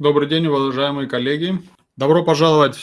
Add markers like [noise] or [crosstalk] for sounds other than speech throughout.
Добрый день, уважаемые коллеги. Добро пожаловать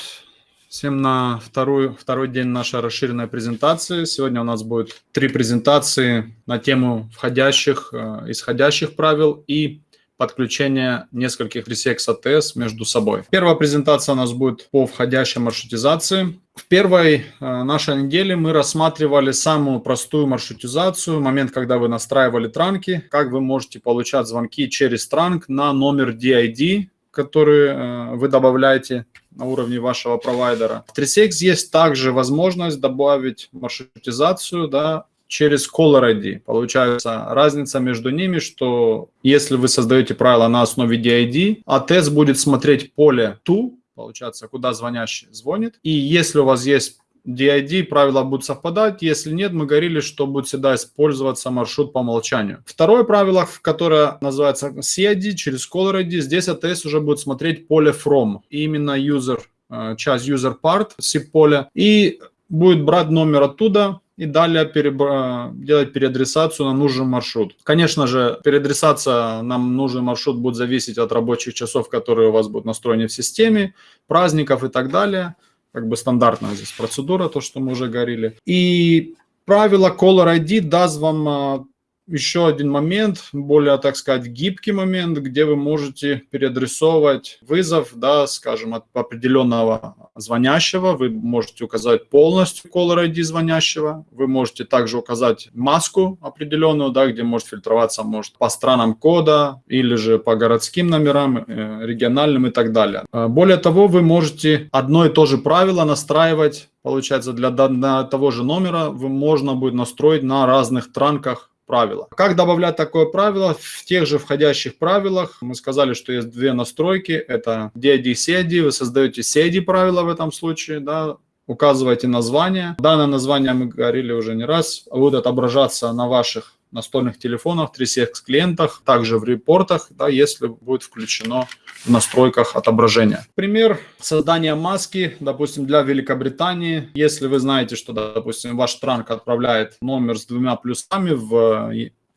всем на вторую, второй день нашей расширенной презентации. Сегодня у нас будет три презентации на тему входящих, э, исходящих правил и подключения нескольких ресекс АТС между собой. Первая презентация у нас будет по входящей маршрутизации. В первой э, нашей неделе мы рассматривали самую простую маршрутизацию, момент, когда вы настраивали транки, как вы можете получать звонки через транк на номер DID, который э, вы добавляете на уровне вашего провайдера. В 3CX есть также возможность добавить маршрутизацию да, через Caller ID. Получается разница между ними, что если вы создаете правила на основе DID, ATS будет смотреть поле TO, получается, куда звонящий звонит. И если у вас есть DID, правила будут совпадать. Если нет, мы говорили, что будет всегда использоваться маршрут по умолчанию. Второе правило, которое называется CID, через Caller ID, здесь ATS уже будет смотреть поле from. Именно user, э, часть user part, поля. И будет брать номер оттуда, и далее перебра... делать переадресацию на нужный маршрут. Конечно же, переадресация на нужный маршрут будет зависеть от рабочих часов, которые у вас будут настроены в системе, праздников и так далее. Как бы стандартная здесь процедура, то, что мы уже говорили. И правило Caller ID даст вам а, еще один момент, более, так сказать, гибкий момент, где вы можете переадресовывать вызов, да, скажем, от определенного звонящего. Вы можете указать полностью caller ID звонящего. Вы можете также указать маску определенную, да, где может фильтроваться, может, по странам кода или же по городским номерам, э, региональным и так далее. А, более того, вы можете одно и то же правило настраивать Получается, для, для того же номера вы можно будет настроить на разных транках правила. Как добавлять такое правило? В тех же входящих правилах мы сказали, что есть две настройки. Это DID, CID. Вы создаете CID правила в этом случае, да, указываете название. Данное название мы говорили уже не раз, будет отображаться на ваших настольных телефонах, 3CX клиентах, также в репортах, да, если будет включено в настройках отображения. Пример создания маски, допустим, для Великобритании. Если вы знаете, что, допустим, ваш транк отправляет номер с двумя плюсами в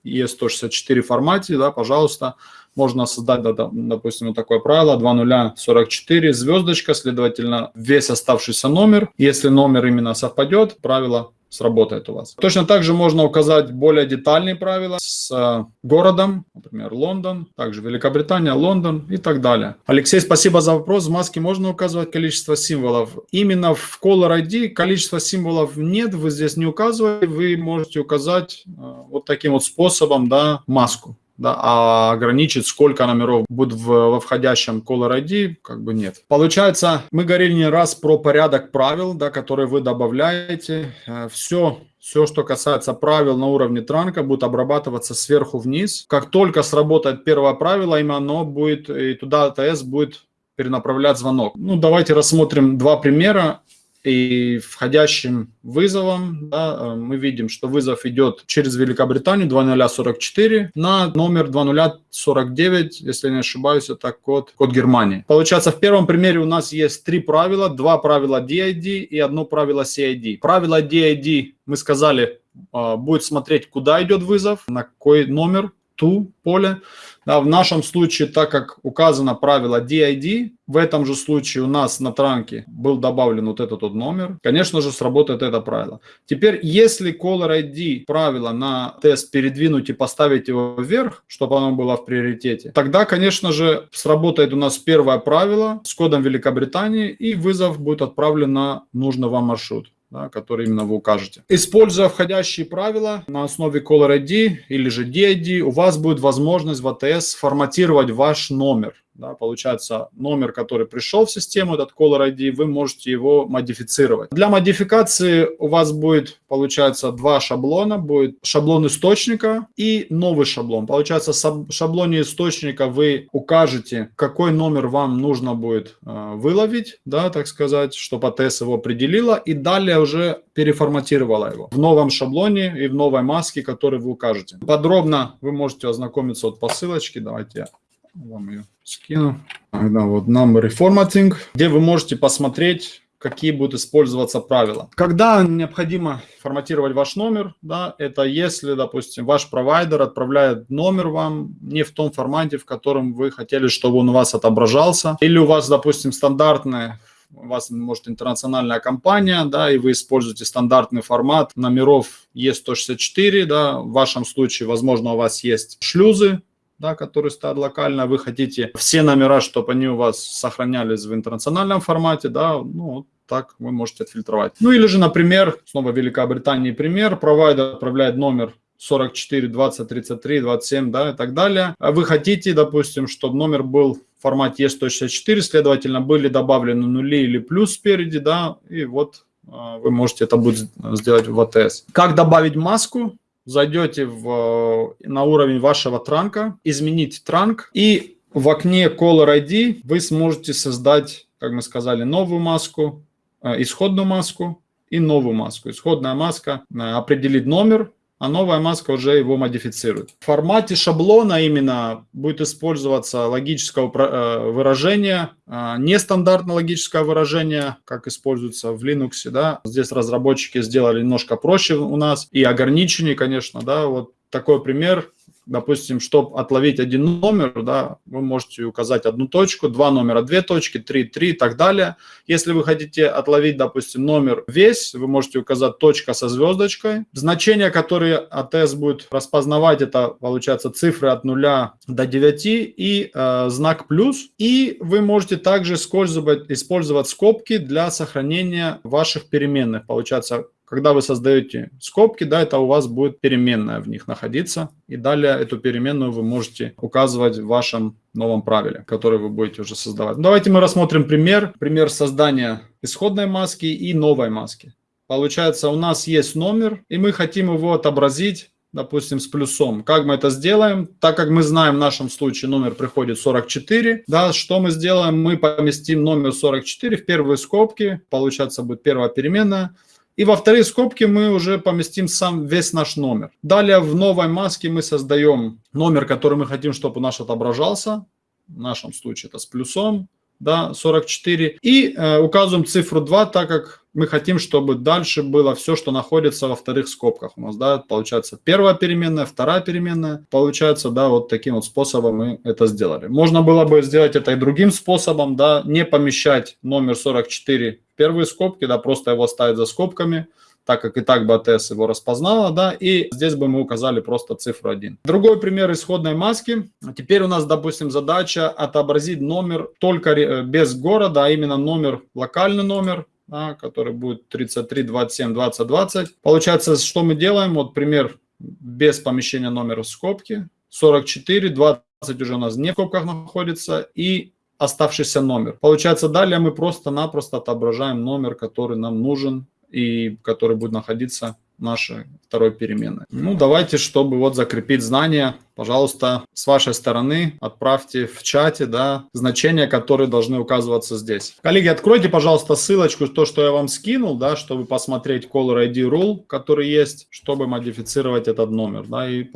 ES164 формате, да, пожалуйста, можно создать, допустим, вот такое правило 2044, звездочка, следовательно, весь оставшийся номер. Если номер именно совпадет, правило сработает у вас. Точно так же можно указать более детальные правила с э, городом, например, Лондон, также Великобритания, Лондон и так далее. Алексей, спасибо за вопрос. В маске можно указывать количество символов. Именно в Caller ID количество символов нет, вы здесь не указываете, вы можете указать э, вот таким вот способом, да, маску да, а ограничить, сколько номеров будет в, во входящем Caller ID, как бы нет. Получается, мы говорили не раз про порядок правил, да, которые вы добавляете. Все, э, все, что касается правил на уровне транка, будет обрабатываться сверху вниз. Как только сработает первое правило, именно оно будет, и туда АТС будет перенаправлять звонок. Ну, давайте рассмотрим два примера и входящим вызовом да, э, мы видим, что вызов идет через Великобританию 2044 на номер 2049, если не ошибаюсь, это код, код Германии. Получается, в первом примере у нас есть три правила, два правила DID и одно правило CID. Правило DID, мы сказали, э, будет смотреть, куда идет вызов, на какой номер, ту поле. Да, в нашем случае, так как указано правило DID, в этом же случае у нас на транке был добавлен вот этот вот номер, конечно же, сработает это правило. Теперь, если Caller ID правило на тест передвинуть и поставить его вверх, чтобы оно было в приоритете, тогда, конечно же, сработает у нас первое правило с кодом Великобритании, и вызов будет отправлен на нужный вам маршрут да, который именно вы укажете. Используя входящие правила на основе Caller ID или же DID, у вас будет возможность в ATS форматировать ваш номер. Да, получается, номер, который пришел в систему, этот caller ID, вы можете его модифицировать. Для модификации у вас будет, получается, два шаблона. Будет шаблон источника и новый шаблон. Получается, в шаблоне источника вы укажете, какой номер вам нужно будет э, выловить, да, так сказать, чтобы АТС его определила, и далее уже переформатировала его в новом шаблоне и в новой маске, которую вы укажете. Подробно вы можете ознакомиться вот по ссылочке. Давайте я вам ее скину. Да, вот number reformatting, где вы можете посмотреть, какие будут использоваться правила. Когда необходимо форматировать ваш номер, да, это если, допустим, ваш провайдер отправляет номер вам не в том формате, в котором вы хотели, чтобы он у вас отображался, или у вас, допустим, стандартная у вас, может, интернациональная компания, да, и вы используете стандартный формат номеров E164, да, в вашем случае, возможно, у вас есть шлюзы, да, которые стоят локально, вы хотите все номера, чтобы они у вас сохранялись в интернациональном формате, да, ну, так вы можете отфильтровать. Ну или же, например, снова Великобритании пример, провайдер отправляет номер 44, 20, 33, 27, да, и так далее. А вы хотите, допустим, чтобы номер был в формате E164, следовательно, были добавлены нули или плюс спереди, да, и вот а, вы можете это будет сделать в АТС. Как добавить маску? Зайдете в, на уровень вашего транка, изменить транк, и в окне Caller ID вы сможете создать, как мы сказали, новую маску, а, исходную маску и новую маску. Исходная маска определит номер, а новая маска уже его модифицирует. В формате шаблона именно будет использоваться логическое э, выражение, а, нестандартное логическое выражение, как используется в Linux. Да. Здесь разработчики сделали немножко проще у нас и ограниченнее, конечно. Да. Вот такой пример допустим, чтобы отловить один номер, да, вы можете указать одну точку, два номера, две точки, три, три и так далее. Если вы хотите отловить, допустим, номер весь, вы можете указать точка со звездочкой. Значения, которые АТС будет распознавать, это, получается, цифры от 0 до 9 и э, знак плюс. И вы можете также использовать, использовать скобки для сохранения ваших переменных. Получается, когда вы создаете скобки, да, это у вас будет переменная в них находиться. И далее эту переменную вы можете указывать в вашем новом правиле, который вы будете уже создавать. Давайте мы рассмотрим пример. Пример создания исходной маски и новой маски. Получается, у нас есть номер, и мы хотим его отобразить допустим, с плюсом. Как мы это сделаем? Так как мы знаем, в нашем случае номер приходит 44, да, что мы сделаем? Мы поместим номер 44 в первые скобки, получается будет первая переменная, и во вторые скобки мы уже поместим сам весь наш номер. Далее в новой маске мы создаем номер, который мы хотим, чтобы наш отображался. В нашем случае это с плюсом, да, 44. И э, указываем цифру 2, так как мы хотим, чтобы дальше было все, что находится во вторых скобках. У нас, да, получается первая переменная, вторая переменная. Получается, да, вот таким вот способом мы это сделали. Можно было бы сделать это и другим способом, да, не помещать номер 44 в первые скобки, да, просто его ставить за скобками так как и так бы АТС его распознала, да, и здесь бы мы указали просто цифру 1. Другой пример исходной маски. Теперь у нас, допустим, задача отобразить номер только э, без города, а именно номер, локальный номер, да, который будет 33, 27, 20, 20. Получается, что мы делаем? Вот пример без помещения номера в скобки. 44, 20 уже у нас не в скобках находится. И оставшийся номер. Получается, далее мы просто-напросто отображаем номер, который нам нужен и который будет находиться нашей второй переменной. Ну, давайте, чтобы вот закрепить знания, пожалуйста, с вашей стороны отправьте в чате, да, значения, которые должны указываться здесь. Коллеги, откройте, пожалуйста, ссылочку, то, что я вам скинул, да, чтобы посмотреть Caller ID Rule, который есть, чтобы модифицировать этот номер, да, и,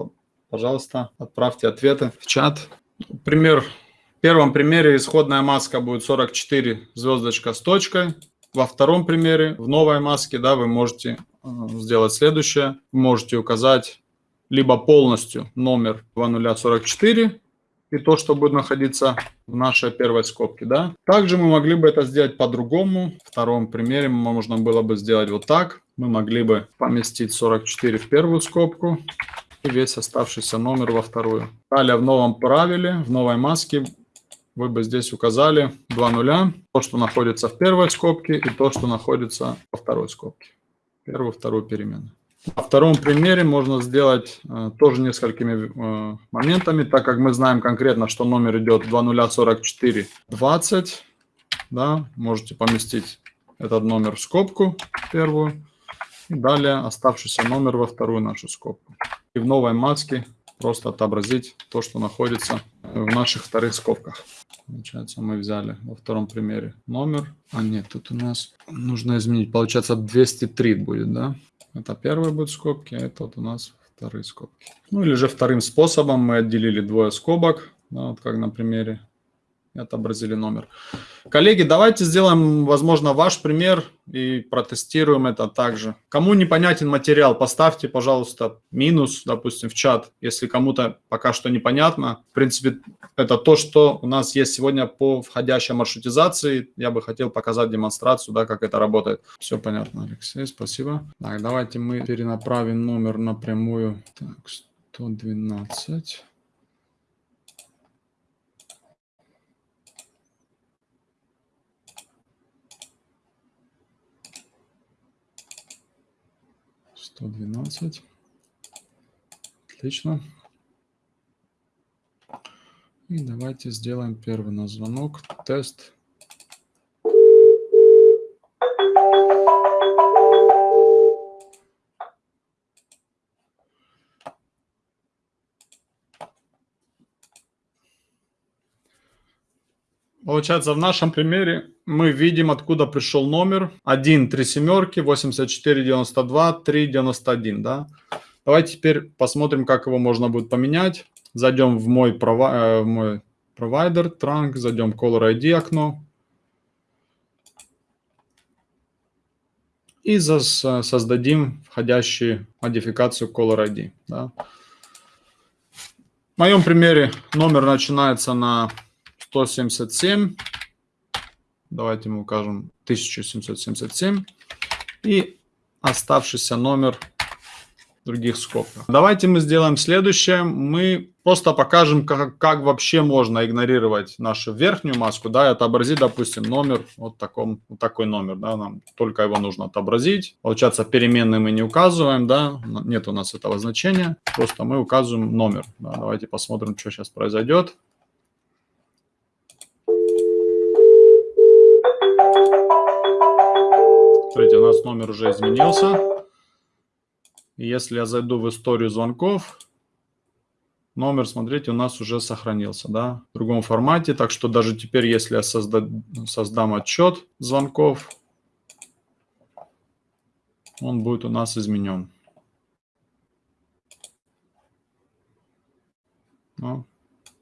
пожалуйста, отправьте ответы в чат. Пример, в первом примере исходная маска будет 44 звездочка с точкой, во втором примере, в новой маске, да, вы можете э, сделать следующее. Можете указать либо полностью номер 2044 и то, что будет находиться в нашей первой скобке. Да? Также мы могли бы это сделать по-другому. В втором примере можно было бы сделать вот так. Мы могли бы поместить 44 в первую скобку и весь оставшийся номер во вторую. Далее в новом правиле, в новой маске вы бы здесь указали два нуля, то, что находится в первой скобке и то, что находится во второй скобке. Первую, вторую переменную. На втором примере можно сделать э, тоже несколькими э, моментами, так как мы знаем конкретно, что номер идет 204420. Да, можете поместить этот номер в скобку первую. И далее оставшийся номер во вторую нашу скобку. И в новой маске просто отобразить то, что находится в наших вторых скобках. Получается, мы взяли во втором примере номер. А нет, тут у нас нужно изменить. Получается, 203 будет, да? Это первые будут скобки, а это вот у нас вторые скобки. Ну или же вторым способом мы отделили двое скобок, да, вот как на примере. Отобразили номер. Коллеги, давайте сделаем, возможно, ваш пример и протестируем это также. Кому непонятен материал, поставьте, пожалуйста, минус, допустим, в чат, если кому-то пока что непонятно. В принципе, это то, что у нас есть сегодня по входящей маршрутизации. Я бы хотел показать демонстрацию, да, как это работает. Все понятно, Алексей, спасибо. Так, давайте мы перенаправим номер напрямую. Так, 112. Сто двенадцать. Отлично. И давайте сделаем первый на звонок. Тест. Получается, в нашем примере мы видим, откуда пришел номер. 1, 3 семерки, 84, 92, 3, 91, да? Давайте теперь посмотрим, как его можно будет поменять. Зайдем в мой, прови э, в мой провайдер, Trunk, зайдем в Caller ID окно. И создадим входящую модификацию Caller ID. Да? В моем примере номер начинается на 177. Давайте мы укажем 1777. И оставшийся номер других скобках. Давайте мы сделаем следующее. Мы просто покажем, как, как вообще можно игнорировать нашу верхнюю маску, да, и отобразить, допустим, номер, вот, таком, вот такой номер, да, нам только его нужно отобразить. Получается, переменные мы не указываем, да, нет у нас этого значения, просто мы указываем номер. Да. Давайте посмотрим, что сейчас произойдет. Нас номер уже изменился. если я зайду в историю звонков, номер, смотрите, у нас уже сохранился, да, в другом формате. Так что даже теперь, если я созда создам отчет звонков, он будет у нас изменен. Ну,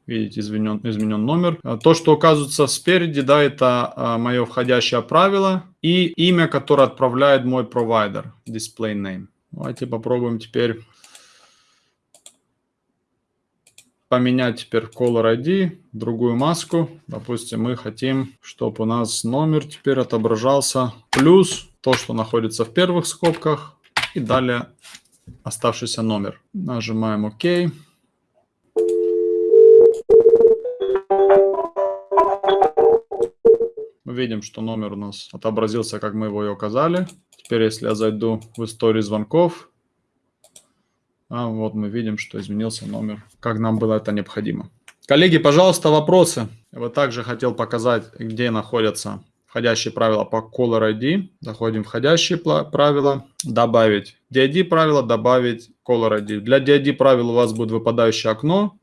Видите, изменен, изменен номер. А то, что указывается спереди, да, это а, мое входящее правило и имя, которое отправляет мой провайдер, display name. Давайте попробуем теперь поменять теперь caller ID, другую маску. Допустим, мы хотим, чтобы у нас номер теперь отображался плюс то, что находится в первых скобках, и далее оставшийся номер. Нажимаем ОК. Мы видим, что номер у нас отобразился, как мы его и указали. Теперь, если я зайду в историю звонков, а вот мы видим, что изменился номер, как нам было это необходимо. Коллеги, пожалуйста, вопросы. Я бы также хотел показать, где находятся входящие правила по Caller ID. Заходим в входящие правила, добавить DID правила, добавить Caller ID. Для DID правил у вас будет выпадающее окно,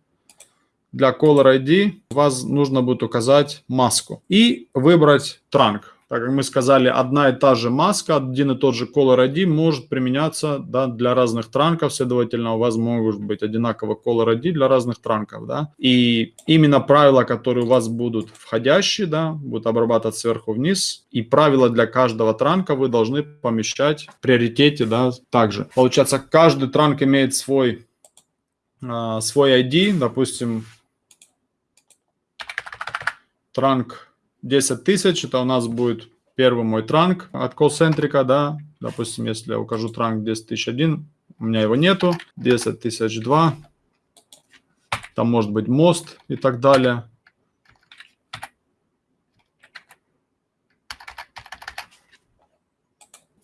для Caller ID вас нужно будет указать маску и выбрать транк. Так как мы сказали, одна и та же маска, один и тот же Caller ID может применяться да, для разных транков, следовательно, у вас могут быть одинаково Caller ID для разных транков. Да? И именно правила, которые у вас будут входящие, да, будут обрабатывать сверху вниз, и правила для каждого транка вы должны помещать в приоритете да, также. Получается, каждый транк имеет свой, а, свой ID, допустим, транк 10 тысяч, это у нас будет первый мой транк от колл-центрика, да, допустим, если я укажу транк 10 тысяч один, у меня его нету, 10 тысяч два, там может быть мост и так далее.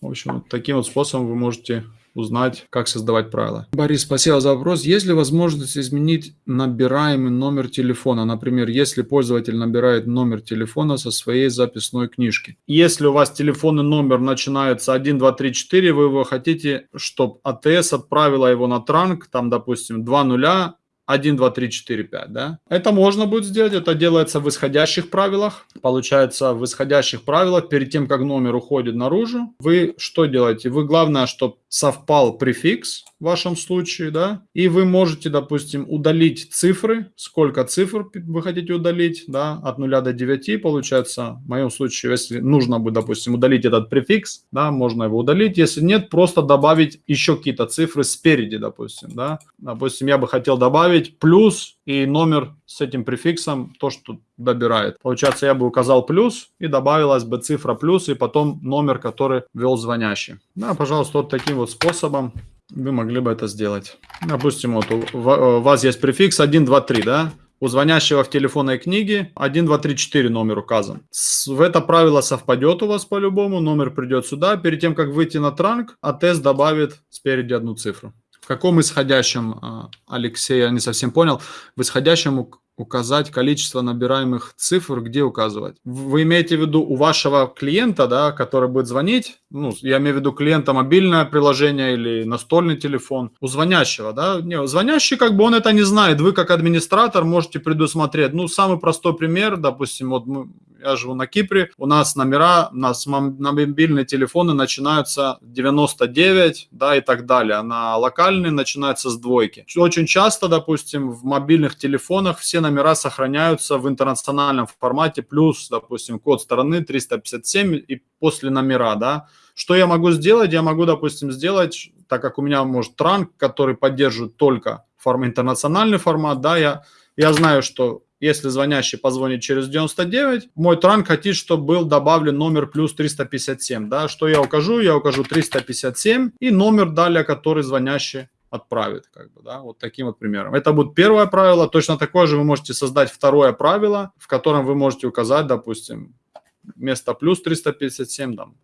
В общем, таким вот способом вы можете узнать, как создавать правила. Борис, спасибо за вопрос. Есть ли возможность изменить набираемый номер телефона? Например, если пользователь набирает номер телефона со своей записной книжки. Если у вас телефонный номер начинается 1, 2, 3, 4, вы его хотите, чтобы АТС отправила его на транк, там, допустим, 2 нуля, 1, 2, 3, 4, 5, да? Это можно будет сделать, это делается в исходящих правилах. Получается, в исходящих правилах, перед тем, как номер уходит наружу, вы что делаете? Вы, главное, чтобы совпал префикс в вашем случае, да, и вы можете, допустим, удалить цифры, сколько цифр вы хотите удалить, да, от 0 до 9, получается, в моем случае, если нужно бы, допустим, удалить этот префикс, да, можно его удалить, если нет, просто добавить еще какие-то цифры спереди, допустим, да, допустим, я бы хотел добавить плюс и номер с этим префиксом, то, что добирает. Получается, я бы указал плюс и добавилась бы цифра плюс и потом номер, который ввел звонящий. Да, пожалуйста, вот таким вот способом вы могли бы это сделать. Допустим, вот у вас есть префикс 1, 2, 3, да? У звонящего в телефонной книге 1, 2, 3, 4 номер указан. В это правило совпадет у вас по-любому, номер придет сюда. Перед тем, как выйти на транк, а тест добавит спереди одну цифру. Каком исходящем, а, Алексей, я не совсем понял, в исходящем указать количество набираемых цифр, где указывать. Вы имеете в виду у вашего клиента, да, который будет звонить, ну, я имею в виду клиента мобильное приложение или настольный телефон, у звонящего, да, не, звонящий как бы он это не знает, вы как администратор можете предусмотреть, ну, самый простой пример, допустим, вот мы, я живу на Кипре, у нас номера, у нас на мобильные телефоны начинаются 99, да, и так далее, а на локальные начинаются с двойки. Очень часто, допустим, в мобильных телефонах все номера сохраняются в интернациональном формате, плюс, допустим, код стороны 357 и после номера, да. Что я могу сделать? Я могу, допустим, сделать, так как у меня, может, транк, который поддерживает только форм, интернациональный формат, да, я, я знаю, что если звонящий позвонит через 99, мой транк хотит, чтобы был добавлен номер плюс 357. Да? Что я укажу? Я укажу 357 и номер далее, который звонящий отправит. Как бы, да? Вот таким вот примером. Это будет первое правило. Точно такое же вы можете создать второе правило, в котором вы можете указать, допустим, вместо плюс 357, там,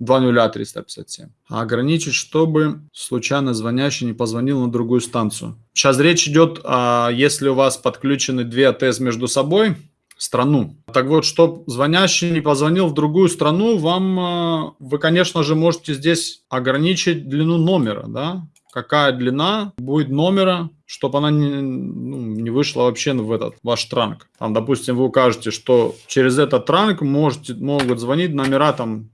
20357. А ограничить, чтобы случайно звонящий не позвонил на другую станцию. Сейчас речь идет, а, если у вас подключены две АТС между собой, страну. Так вот, чтобы звонящий не позвонил в другую страну, вам, а, вы, конечно же, можете здесь ограничить длину номера, да, какая длина будет номера, чтобы она не, ну, не вышла вообще в этот ваш транк. Там, допустим, вы укажете, что через этот транк можете, могут звонить номера там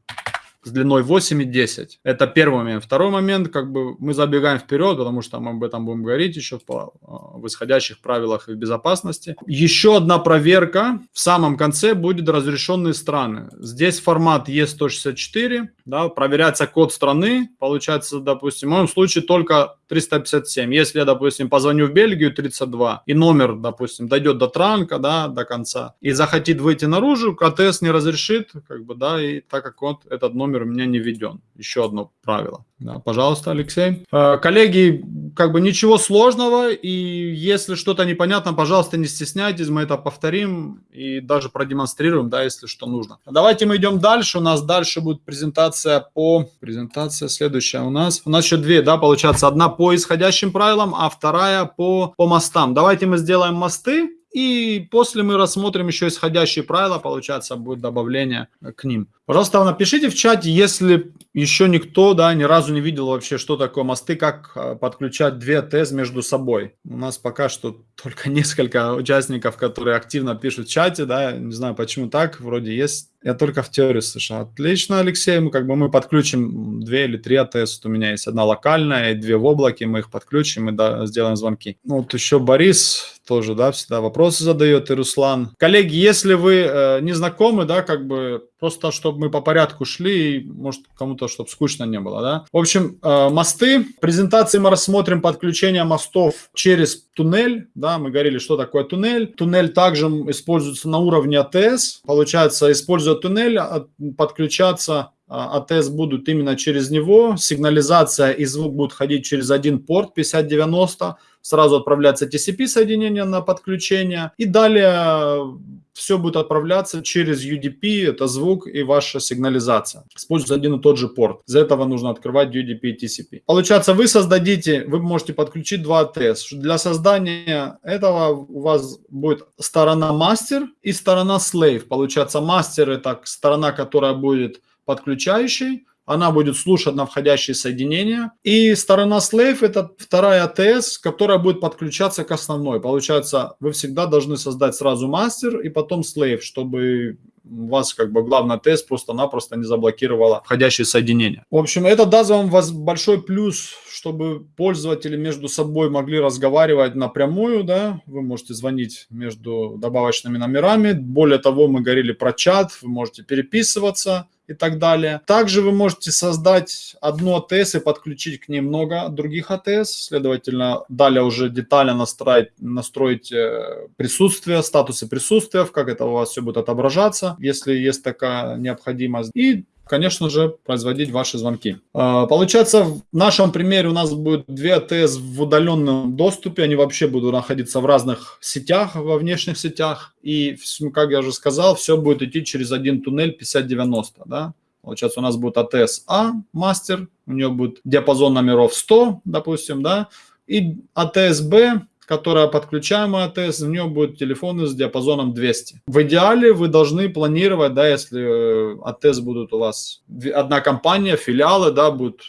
с длиной 8 и 10. Это первый момент. Второй момент, как бы мы забегаем вперед, потому что мы об этом будем говорить еще по, а, исходящих правилах и безопасности. Еще одна проверка в самом конце будет разрешенные страны. Здесь формат E164, да, проверяется код страны, получается, допустим, в моем случае только 357. Если я, допустим, позвоню в Бельгию 32, и номер, допустим, дойдет до транка, да, до конца, и захотит выйти наружу, КТС не разрешит, как бы, да, и так как вот этот номер у меня не введен. Еще одно правило. Да, пожалуйста, Алексей. Э, коллеги, как бы ничего сложного, и если что-то непонятно, пожалуйста, не стесняйтесь, мы это повторим и даже продемонстрируем, да, если что нужно. Давайте мы идем дальше, у нас дальше будет презентация по... Презентация следующая у нас. У нас еще две, да, получается, одна по исходящим правилам, а вторая по, по мостам. Давайте мы сделаем мосты, и после мы рассмотрим еще исходящие правила, получается, будет добавление к ним. Пожалуйста, напишите в чате, если еще никто да, ни разу не видел вообще, что такое мосты, как а, подключать две ТЭС между собой. У нас пока что только [laughs] несколько участников, которые активно пишут в чате, да, не знаю почему так, вроде есть. Я только в теории слышал. Отлично, Алексей, мы как бы мы подключим две или три АТС. У меня есть одна локальная и две в облаке, мы их подключим и да, сделаем звонки. Ну, вот еще Борис тоже, да, всегда вопросы задает, и Руслан. Коллеги, если вы э, не знакомы, да, как бы Просто, чтобы мы по порядку шли, и, может, кому-то, чтобы скучно не было, да. В общем, э, мосты. Презентации мы рассмотрим подключение мостов через туннель, да, мы говорили, что такое туннель. Туннель также используется на уровне АТС. Получается, используя туннель, а, подключаться а, АТС будут именно через него, сигнализация и звук будут ходить через один порт 5090, сразу отправляется TCP соединение на подключение, и далее все будет отправляться через UDP, это звук и ваша сигнализация. Используется один и тот же порт. Из этого нужно открывать UDP и TCP. Получается, вы создадите, вы можете подключить два АТС. Для создания этого у вас будет сторона мастер и сторона slave. Получается, мастер это сторона, которая будет подключающей, она будет слушать на входящие соединения. И сторона slave – это вторая АТС, которая будет подключаться к основной. Получается, вы всегда должны создать сразу мастер и потом slave, чтобы вас как бы главный тест просто-напросто не заблокировала входящие соединения. В общем, это даст вам большой плюс, чтобы пользователи между собой могли разговаривать напрямую, да, вы можете звонить между добавочными номерами. Более того, мы говорили про чат, вы можете переписываться, и так далее. Также вы можете создать одну АТС и подключить к ней много других АТС. Следовательно, далее уже детально настроить, настроить э, присутствие, статусы присутствия, как это у вас все будет отображаться, если есть такая необходимость. И конечно же, производить ваши звонки. А, получается, в нашем примере у нас будет две АТС в удаленном доступе, они вообще будут находиться в разных сетях, во внешних сетях, и, как я уже сказал, все будет идти через один туннель 5090, да? Получается, у нас будет АТС А, мастер, у нее будет диапазон номеров 100, допустим, да, и АТС Б, которая подключаемая АТС, в нее будет телефоны с диапазоном 200. В идеале вы должны планировать, да, если э, АТС будут у вас одна компания, филиалы, да, будут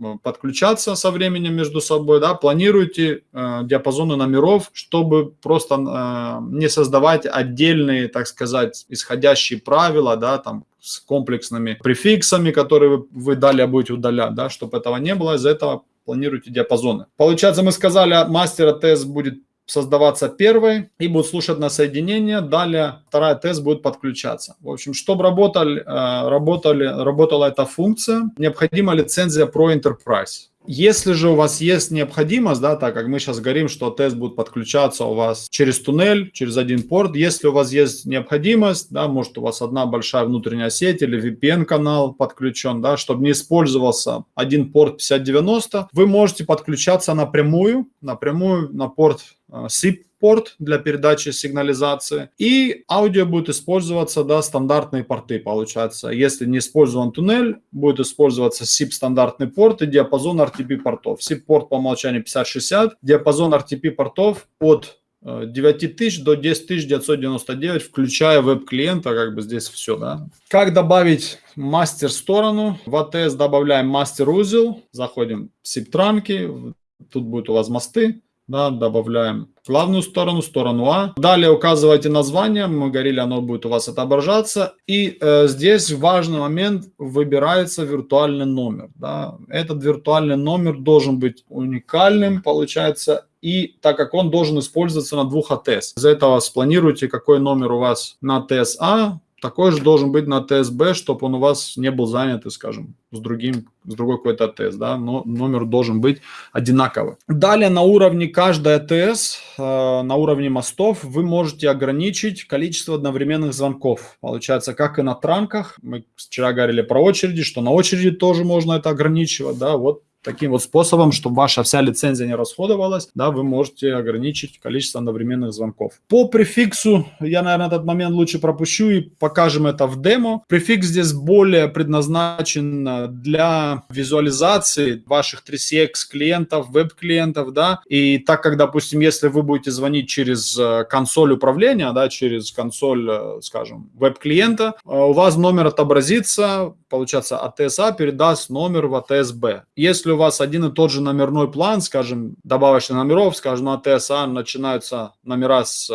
э, подключаться со временем между собой, да, планируйте э, диапазоны номеров, чтобы просто э, не создавать отдельные, так сказать, исходящие правила, да, там, с комплексными префиксами, которые вы, вы далее будете удалять, да, чтобы этого не было, из-за этого планируете диапазоны. Получается, мы сказали, мастер тест будет создаваться первой и будет слушать на соединение. Далее вторая тест будет подключаться. В общем, чтобы работали, э, работали, работала эта функция, необходима лицензия Pro Enterprise. Если же у вас есть необходимость, да, так как мы сейчас говорим, что тест будет подключаться у вас через туннель, через один порт, если у вас есть необходимость, да, может у вас одна большая внутренняя сеть или VPN-канал подключен, да, чтобы не использовался один порт 5090, вы можете подключаться напрямую, напрямую на порт э, SIP порт для передачи сигнализации. И аудио будет использоваться, да, стандартные порты, получается. Если не использован туннель, будет использоваться SIP стандартный порт и диапазон RTP портов. SIP порт по умолчанию 5060, диапазон RTP портов от 9000 э, до 10999, включая веб-клиента, как бы здесь все, да. Как добавить мастер сторону? В ATS добавляем мастер узел, заходим в SIP-транки, тут будет у вас мосты, да, добавляем главную сторону, сторону А. Далее указывайте название, мы говорили, оно будет у вас отображаться. И э, здесь важный момент, выбирается виртуальный номер. Да. Этот виртуальный номер должен быть уникальным, получается, и так как он должен использоваться на двух АТС. Из-за этого спланируйте, какой номер у вас на АТС А, такой же должен быть на ТСБ, чтобы он у вас не был занят, скажем, с другим, с другой какой-то АТС, да, но номер должен быть одинаковый. Далее на уровне каждой АТС, э, на уровне мостов, вы можете ограничить количество одновременных звонков. Получается, как и на транках, мы вчера говорили про очереди, что на очереди тоже можно это ограничивать, да, вот таким вот способом, чтобы ваша вся лицензия не расходовалась, да, вы можете ограничить количество одновременных звонков. По префиксу я, наверное, этот момент лучше пропущу и покажем это в демо. Префикс здесь более предназначен для визуализации ваших 3CX клиентов, веб-клиентов, да, и так как, допустим, если вы будете звонить через э, консоль управления, да, через консоль, э, скажем, веб-клиента, э, у вас номер отобразится, получается, АТСА передаст номер в АТСБ. Если у вас один и тот же номерной план, скажем, добавочных номеров, скажем, на ТСА начинаются номера с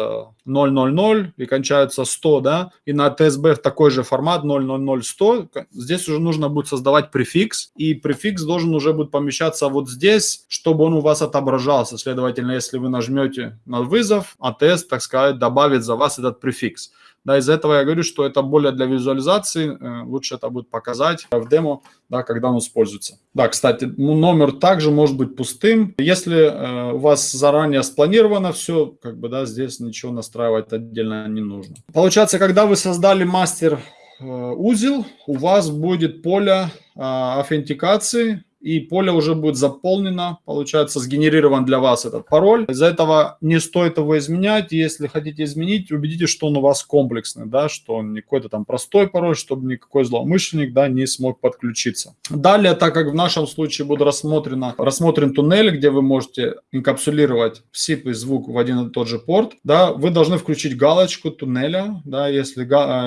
000 э, и кончаются 100, да, и на ТСБ такой же формат 000-100, здесь уже нужно будет создавать префикс, и префикс должен уже будет помещаться вот здесь, чтобы он у вас отображался. Следовательно, если вы нажмете на вызов, АТС, так сказать, добавит за вас этот префикс. Да, из-за этого я говорю, что это более для визуализации, э, лучше это будет показать в демо, да, когда он используется. Да, кстати, ну, номер также может быть пустым. Если э, у вас заранее спланировано все, как бы, да, здесь ничего настраивать отдельно не нужно. Получается, когда вы создали мастер э, узел, у вас будет поле аутентикации, и поле уже будет заполнено, получается, сгенерирован для вас этот пароль. Из-за этого не стоит его изменять. Если хотите изменить, убедитесь, что он у вас комплексный, да, что он не какой-то там простой пароль, чтобы никакой злоумышленник, да, не смог подключиться. Далее, так как в нашем случае будет рассмотрено, рассмотрен туннель, где вы можете инкапсулировать SIP и звук в один и тот же порт, да, вы должны включить галочку туннеля, да, если,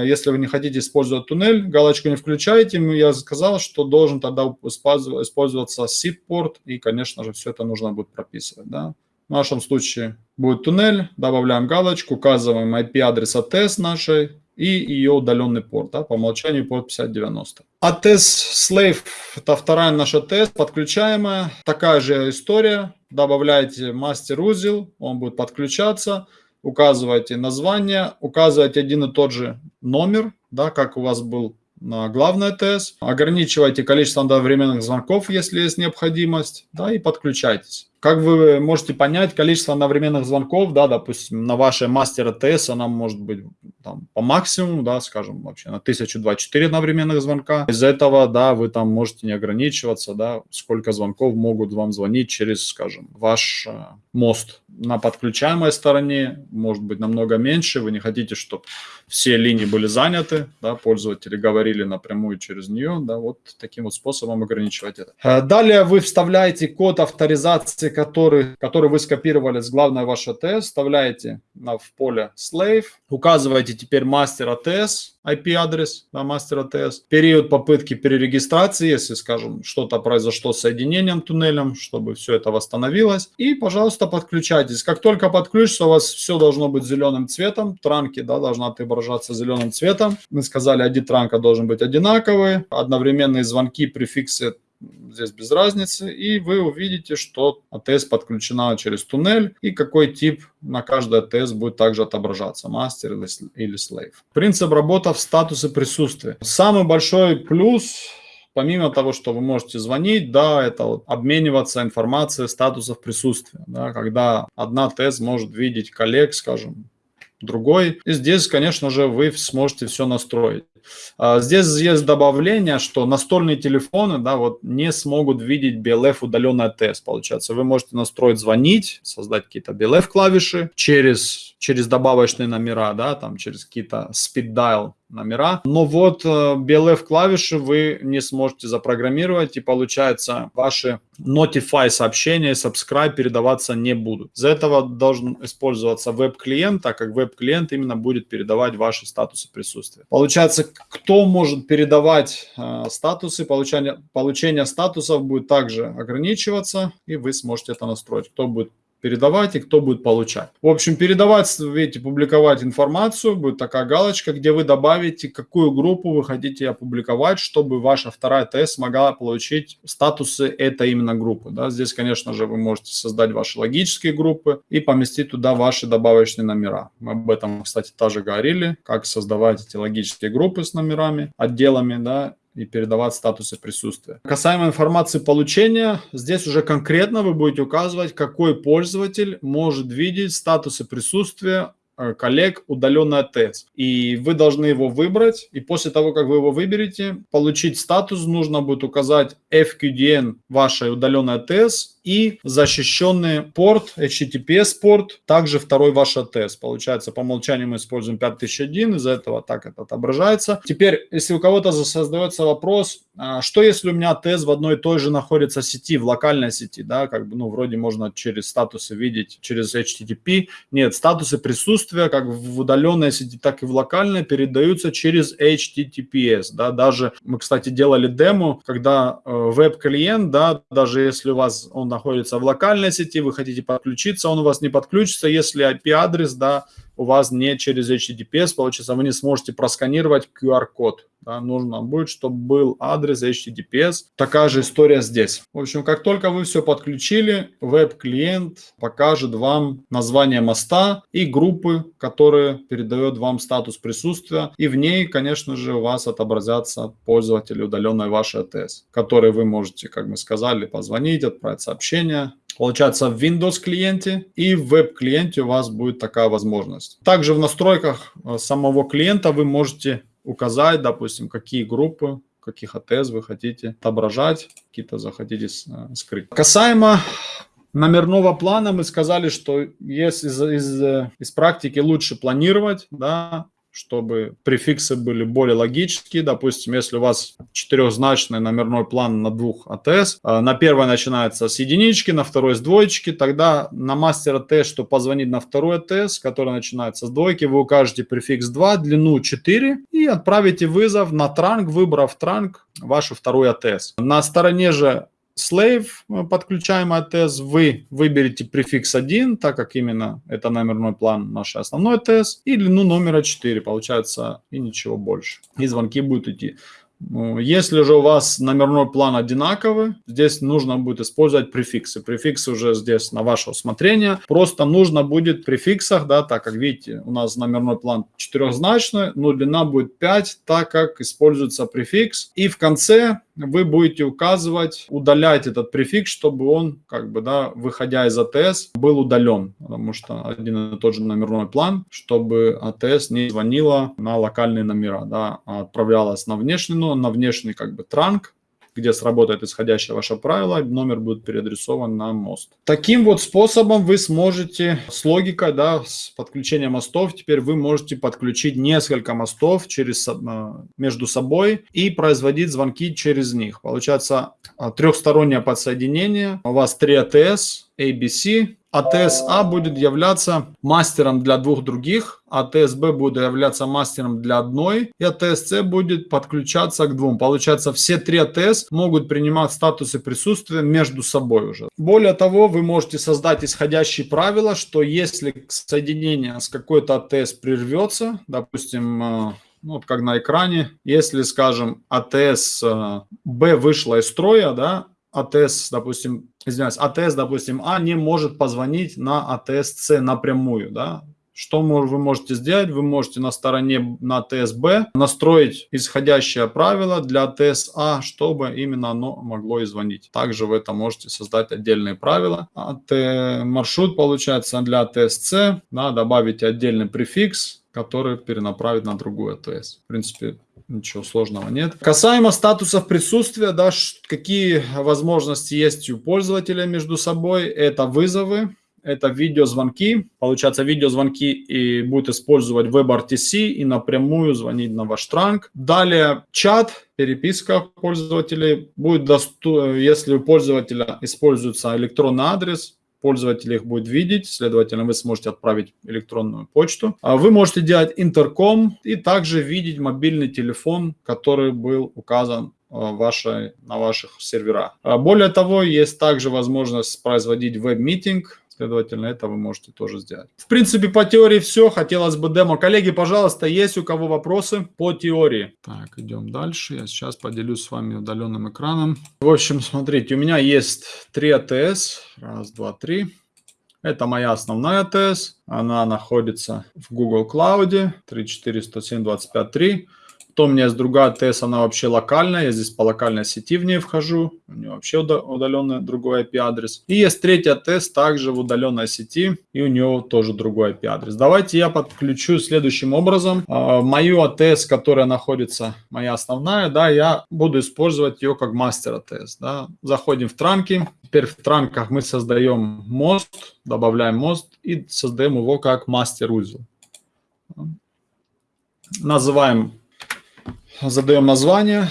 если вы не хотите использовать туннель, галочку не включаете, я сказал, что должен тогда использовать использоваться SIP-порт, и, конечно же, все это нужно будет прописывать. Да? В нашем случае будет туннель, добавляем галочку, указываем IP-адрес ATS нашей и ее удаленный порт, да, по умолчанию порт 5090. ATS Slave – это вторая наша ATS, подключаемая, такая же история, добавляете мастер-узел, он будет подключаться, указываете название, указываете один и тот же номер, да, как у вас был на главный ТС, ограничивайте количество одновременных звонков, если есть необходимость, да, и подключайтесь. Как вы можете понять, количество одновременных звонков, да, допустим, на вашей мастер ТС она может быть там, по максимуму, да, скажем, вообще на 1024 одновременных звонка. Из этого, да, вы там можете не ограничиваться, да, сколько звонков могут вам звонить через, скажем, ваш э, мост. На подключаемой стороне может быть намного меньше, вы не хотите, чтобы все линии были заняты, да, пользователи говорили напрямую через нее, да, вот таким вот способом ограничивать это. Э, далее вы вставляете код авторизации который, который вы скопировали с главной вашей АТС, вставляете на, в поле slave, указываете теперь мастер АТС, IP-адрес да, мастер АТС, период попытки перерегистрации, если, скажем, что-то произошло с соединением туннелем, чтобы все это восстановилось. И, пожалуйста, подключайтесь. Как только подключится, у вас все должно быть зеленым цветом, транки да, должна отображаться зеленым цветом. Мы сказали, один транка должен быть одинаковый, одновременные звонки, префиксы здесь без разницы, и вы увидите, что АТС подключена через туннель, и какой тип на каждой АТС будет также отображаться, мастер или slave. Принцип работы в статусе присутствия. Самый большой плюс помимо того, что вы можете звонить, да, это вот обмениваться информацией статусов присутствия, да, когда одна ТЭС может видеть коллег, скажем, другой. И здесь, конечно же, вы сможете все настроить. А, здесь есть добавление, что настольные телефоны да, вот, не смогут видеть BLF удаленный тест. Получается, вы можете настроить звонить, создать какие-то BLF клавиши через, через добавочные номера, да, там, через какие-то speed dial номера. Но вот BLF э, клавиши вы не сможете запрограммировать, и получается ваши Notify сообщения и Subscribe передаваться не будут. Из-за этого должен использоваться веб-клиент, так как веб-клиент именно будет передавать ваши статусы присутствия. Получается, кто может передавать э, статусы, получение, получение статусов будет также ограничиваться, и вы сможете это настроить. Кто будет передавать и кто будет получать. В общем, передавать, видите, публиковать информацию, будет такая галочка, где вы добавите, какую группу вы хотите опубликовать, чтобы ваша вторая ТС смогла получить статусы этой именно группы. Да? Здесь, конечно же, вы можете создать ваши логические группы и поместить туда ваши добавочные номера. Мы об этом, кстати, тоже говорили, как создавать эти логические группы с номерами, отделами, да, и передавать статусы присутствия. Касаемо информации получения, здесь уже конкретно вы будете указывать, какой пользователь может видеть статусы присутствия э, коллег удаленный АТС. И вы должны его выбрать, и после того, как вы его выберете, получить статус, нужно будет указать FQDN вашей удаленной АТС и защищенный порт, HTTPS порт, также второй ваш ATS. Получается, по умолчанию мы используем 5001, из-за этого так это отображается. Теперь, если у кого-то создается вопрос, а, что если у меня ATS в одной и той же находится сети, в локальной сети, да, как бы, ну, вроде можно через статусы видеть, через HTTP. Нет, статусы присутствия, как в удаленной сети, так и в локальной, передаются через HTTPS, да, даже мы, кстати, делали демо, когда э, веб-клиент, да, даже если у вас он находится в локальной сети, вы хотите подключиться, он у вас не подключится, если IP-адрес, да, у вас не через HTTPS, получится, вы не сможете просканировать QR-код. Да, нужно будет, чтобы был адрес HTTPS. Такая же история здесь. В общем, как только вы все подключили, веб-клиент покажет вам название моста и группы, которые передает вам статус присутствия. И в ней, конечно же, у вас отобразятся пользователи удаленной вашей АТС, которые вы можете, как мы сказали, позвонить, отправить сообщение, Получается, в Windows клиенте и в веб-клиенте у вас будет такая возможность. Также в настройках э, самого клиента вы можете указать, допустим, какие группы каких АТС вы хотите отображать, какие-то захотите э, скрыть. Касаемо номерного плана мы сказали, что есть из, из, из практики лучше планировать, да, чтобы префиксы были более логические. Допустим, если у вас четырехзначный номерной план на двух АТС, э, на первой начинается с единички, на второй с двоечки, тогда на мастер АТС, что позвонить на второй АТС, который начинается с двойки, вы укажете префикс 2, длину 4 и отправите вызов на транк, выбрав транк вашу вторую АТС. На стороне же slave э, подключаемый ATS, вы выберете префикс 1, так как именно это номерной план наш основной ATS, и длину номера 4, получается, и ничего больше. И звонки будут идти. Ну, если же у вас номерной план одинаковый, здесь нужно будет использовать префиксы. Префиксы уже здесь на ваше усмотрение. Просто нужно будет в префиксах, да, так как видите, у нас номерной план четырехзначный, но длина будет 5, так как используется префикс. И в конце вы будете указывать, удалять этот префикс, чтобы он, как бы, да, выходя из АТС, был удален, потому что один и тот же номерной план, чтобы АТС не звонила на локальные номера, да, а отправлялась на внешний, ну, на внешний, как бы, транк, где сработает исходящее ваше правило, номер будет переадресован на мост. Таким вот способом вы сможете с логикой, да, с подключением мостов, теперь вы можете подключить несколько мостов через, э, между собой и производить звонки через них. Получается э, трехстороннее подсоединение. У вас 3 ATS, ABC, АТС-А будет являться мастером для двух других, АТС-Б будет являться мастером для одной, и АТС-С будет подключаться к двум. Получается, все три АТС могут принимать статусы присутствия между собой уже. Более того, вы можете создать исходящие правила, что если соединение с какой-то АТС прервется, допустим, э, ну, вот как на экране, если, скажем, АТС э, Б вышла из строя, да, АТС, допустим, извиняюсь, АТС, допустим, А не может позвонить на АТС С напрямую, да, что вы можете сделать? Вы можете на стороне на АТС-Б настроить исходящее правило для АТС-А, чтобы именно оно могло и звонить. Также вы это можете создать отдельные правила. АТ маршрут получается для АТС-С, да, добавить отдельный префикс, который перенаправит на другую АТС. В принципе, ничего сложного нет. Касаемо статусов присутствия, да, какие возможности есть у пользователя между собой, это вызовы, это видеозвонки. Получается, видеозвонки и будет использовать WebRTC и напрямую звонить на ваш транк. Далее чат, переписка пользователей. Будет доступно, если у пользователя используется электронный адрес, пользователь их будет видеть, следовательно, вы сможете отправить электронную почту. А вы можете делать интерком и также видеть мобильный телефон, который был указан а, вашей, на ваших серверах. А более того, есть также возможность производить веб-митинг, Следовательно, это вы можете тоже сделать. В принципе, по теории все. Хотелось бы демо. Коллеги, пожалуйста, есть у кого вопросы по теории? Так, идем дальше. Я сейчас поделюсь с вами удаленным экраном. В общем, смотрите, у меня есть три АТС. Раз, два, три. Это моя основная АТС. Она находится в Google Cloud 3410725.3. То у меня есть другая ТС, она вообще локальная, я здесь по локальной сети в ней вхожу, у нее вообще удаленный другой IP-адрес. И есть третья ТС также в удаленной сети, и у нее тоже другой IP-адрес. Давайте я подключу следующим образом. А, мою АТС, которая находится, моя основная, да, я буду использовать ее как мастер АТС. Да. Заходим в транки, теперь в транках мы создаем мост, добавляем мост и создаем его как мастер-узел. Называем Задаем название.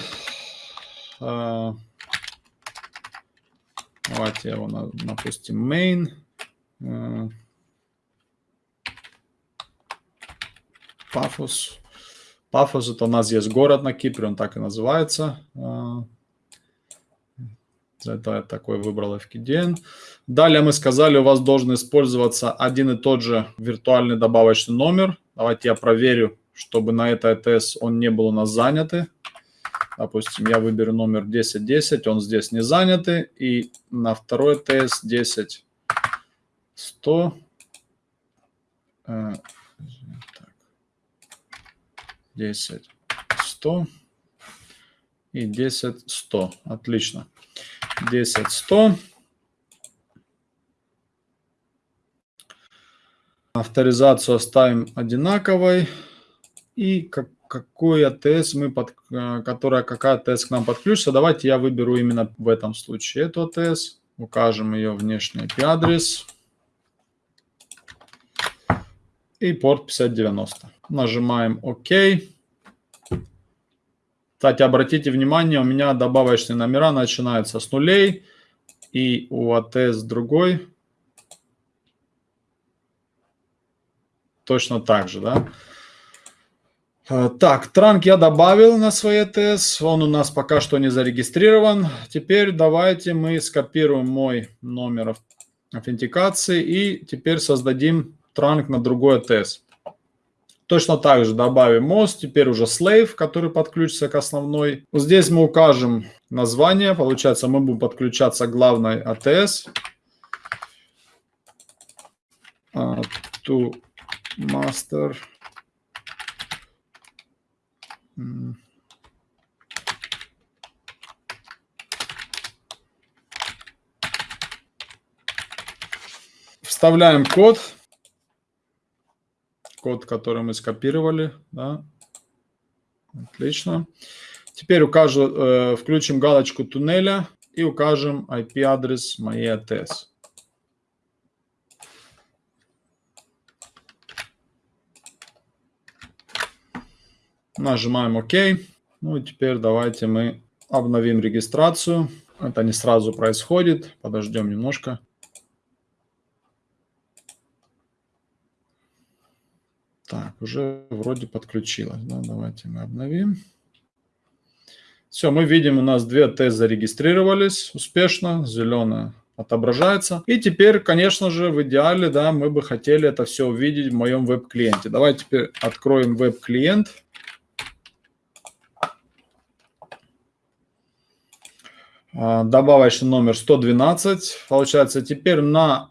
А, давайте его напустим main. Пафос. Пафос это у нас есть город на Кипре, он так и называется. А, это я такой выбрал FKDN. Далее мы сказали, у вас должен использоваться один и тот же виртуальный добавочный номер. Давайте я проверю, чтобы на этой АТС он не был у нас занятый. Допустим, я выберу номер 1010, он здесь не занятый. И на второй АТС 10 100. 10 100 и 10 100. Отлично. 10 100. Авторизацию оставим одинаковой. И как, какой АТС мы под, э, которая какая АТС к нам подключится. Давайте я выберу именно в этом случае эту АТС. Укажем ее внешний IP-адрес. И порт 5090. Нажимаем ОК. Кстати, обратите внимание, у меня добавочные номера начинаются с нулей. И у АТС другой точно так же, да. Э, так, транк я добавил на свой ETS, он у нас пока что не зарегистрирован. Теперь давайте мы скопируем мой номер аутентикации и теперь создадим транк на другой ETS. Точно так же добавим мост, теперь уже slave, который подключится к основной. Здесь мы укажем название, получается мы будем подключаться к главной ATS. Uh, to master Вставляем код, код, который мы скопировали, да. Отлично. Теперь укажем, э, включим галочку туннеля и укажем IP-адрес моей ATS. Нажимаем ОК. Ну и теперь давайте мы обновим регистрацию. Это не сразу происходит. Подождем немножко. Так, уже вроде подключилось. Да? Давайте мы обновим. Все, мы видим, у нас две тест зарегистрировались успешно. Зеленая отображается. И теперь, конечно же, в идеале, да, мы бы хотели это все увидеть в моем веб-клиенте. Давайте теперь откроем веб-клиент. Добавочный номер 112. Получается, теперь на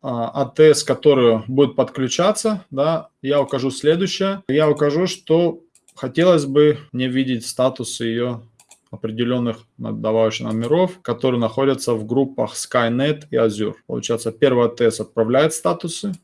АТС, который будет подключаться, да, я укажу следующее. Я укажу, что хотелось бы мне видеть статус ее определенных добавочных номеров, которые находятся в группах Skynet и Azure. Получается, первый АТС отправляет статусы.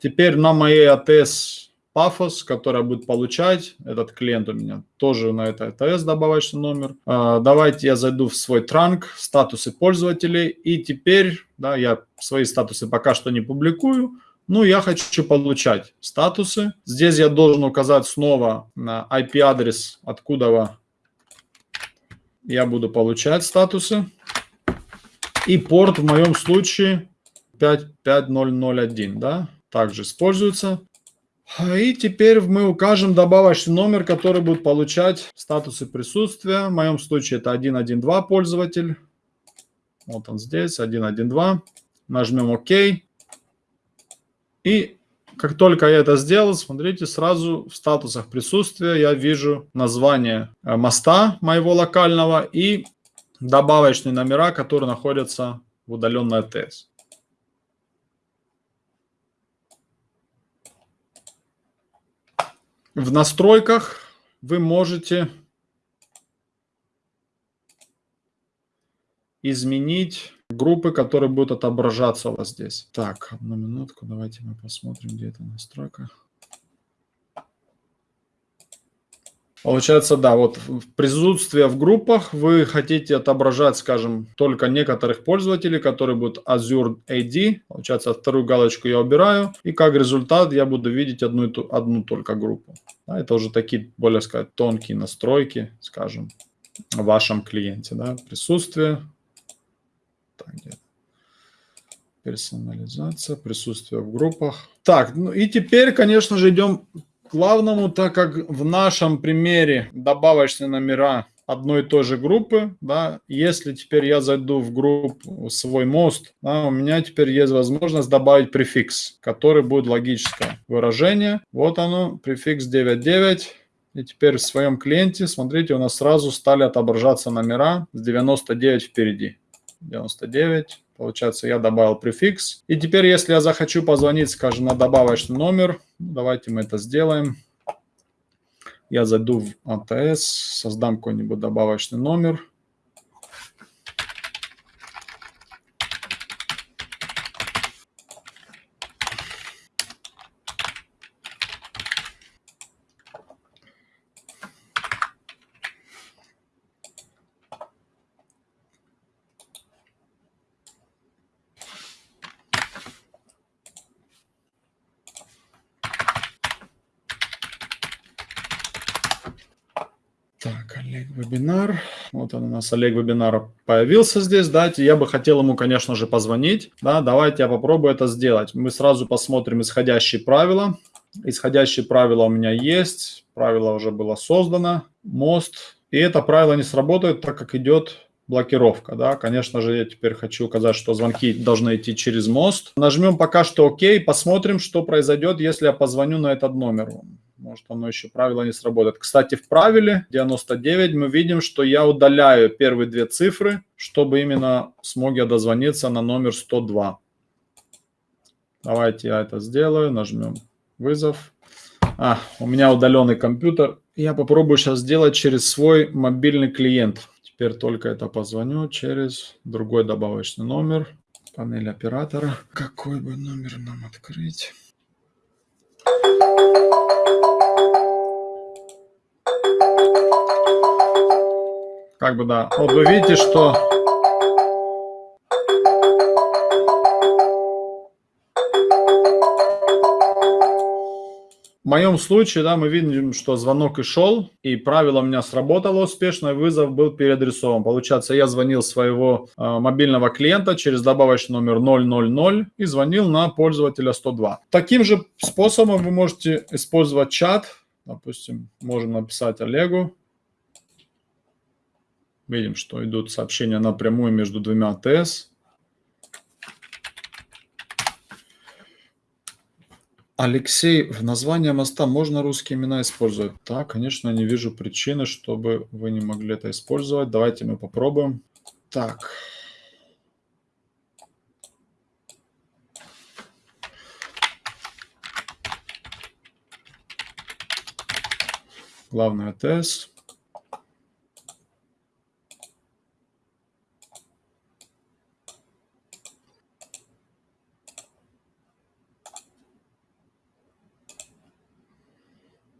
Теперь на моей АТС Paphos, которая будет получать, этот клиент у меня тоже на это АТС добавочный номер. А, давайте я зайду в свой транк, статусы пользователей, и теперь, да, я свои статусы пока что не публикую, ну, я хочу получать статусы. Здесь я должен указать снова на IP-адрес, откуда я буду получать статусы. И порт в моем случае 55001, да, также используется. И теперь мы укажем добавочный номер, который будет получать статусы присутствия. В моем случае это 112 пользователь. Вот он здесь, 112. Нажмем ОК. И как только я это сделал, смотрите, сразу в статусах присутствия я вижу название э, моста моего локального и добавочные номера, которые находятся в удаленной АТС. В настройках вы можете изменить группы, которые будут отображаться у вас здесь. Так, одну минутку, давайте мы посмотрим, где эта настройка. Получается, да, вот присутствие в группах вы хотите отображать, скажем, только некоторых пользователей, которые будут Azure AD. Получается, вторую галочку я убираю. И как результат я буду видеть одну, одну только группу. Да, это уже такие, более сказать, тонкие настройки, скажем, в вашем клиенте. Да, присутствие. Так, где персонализация, присутствие в группах. Так, ну и теперь, конечно же, идем главному, так как в нашем примере добавочные номера одной и той же группы, да, если теперь я зайду в группу свой мост, да, у меня теперь есть возможность добавить префикс, который будет логическое выражение. Вот оно, префикс 99. И теперь в своем клиенте, смотрите, у нас сразу стали отображаться номера с 99 впереди. 99, Получается, я добавил префикс. И теперь, если я захочу позвонить, скажем, на добавочный номер, давайте мы это сделаем. Я зайду в АТС, создам какой-нибудь добавочный номер. Олег Вебинар. Вот он у нас, Олег Вебинар появился здесь, да, я бы хотел ему, конечно же, позвонить, да, давайте я попробую это сделать. Мы сразу посмотрим исходящие правила. Исходящие правила у меня есть, правило уже было создано, мост, и это правило не сработает, так как идет блокировка, да, конечно же, я теперь хочу указать, что звонки должны идти через мост. Нажмем пока что ОК, посмотрим, что произойдет, если я позвоню на этот номер. Может, оно еще правило не сработает. Кстати, в правиле 99 мы видим, что я удаляю первые две цифры, чтобы именно смог я дозвониться на номер 102. Давайте я это сделаю. Нажмем вызов. А, у меня удаленный компьютер. Я попробую сейчас сделать через свой мобильный клиент. Теперь только это позвоню через другой добавочный номер. Панель оператора. Какой бы номер нам открыть? Как бы да. Вот вы видите, что В моем случае, да, мы видим, что звонок и шел, и правило у меня сработало успешно, вызов был переадресован. Получается, я звонил своего э, мобильного клиента через добавочный номер 000 и звонил на пользователя 102. Таким же способом вы можете использовать чат. Допустим, можем написать Олегу. Видим, что идут сообщения напрямую между двумя АТС. Алексей, в название моста можно русские имена использовать? Да, конечно, не вижу причины, чтобы вы не могли это использовать. Давайте мы попробуем. Так. Главный АТС.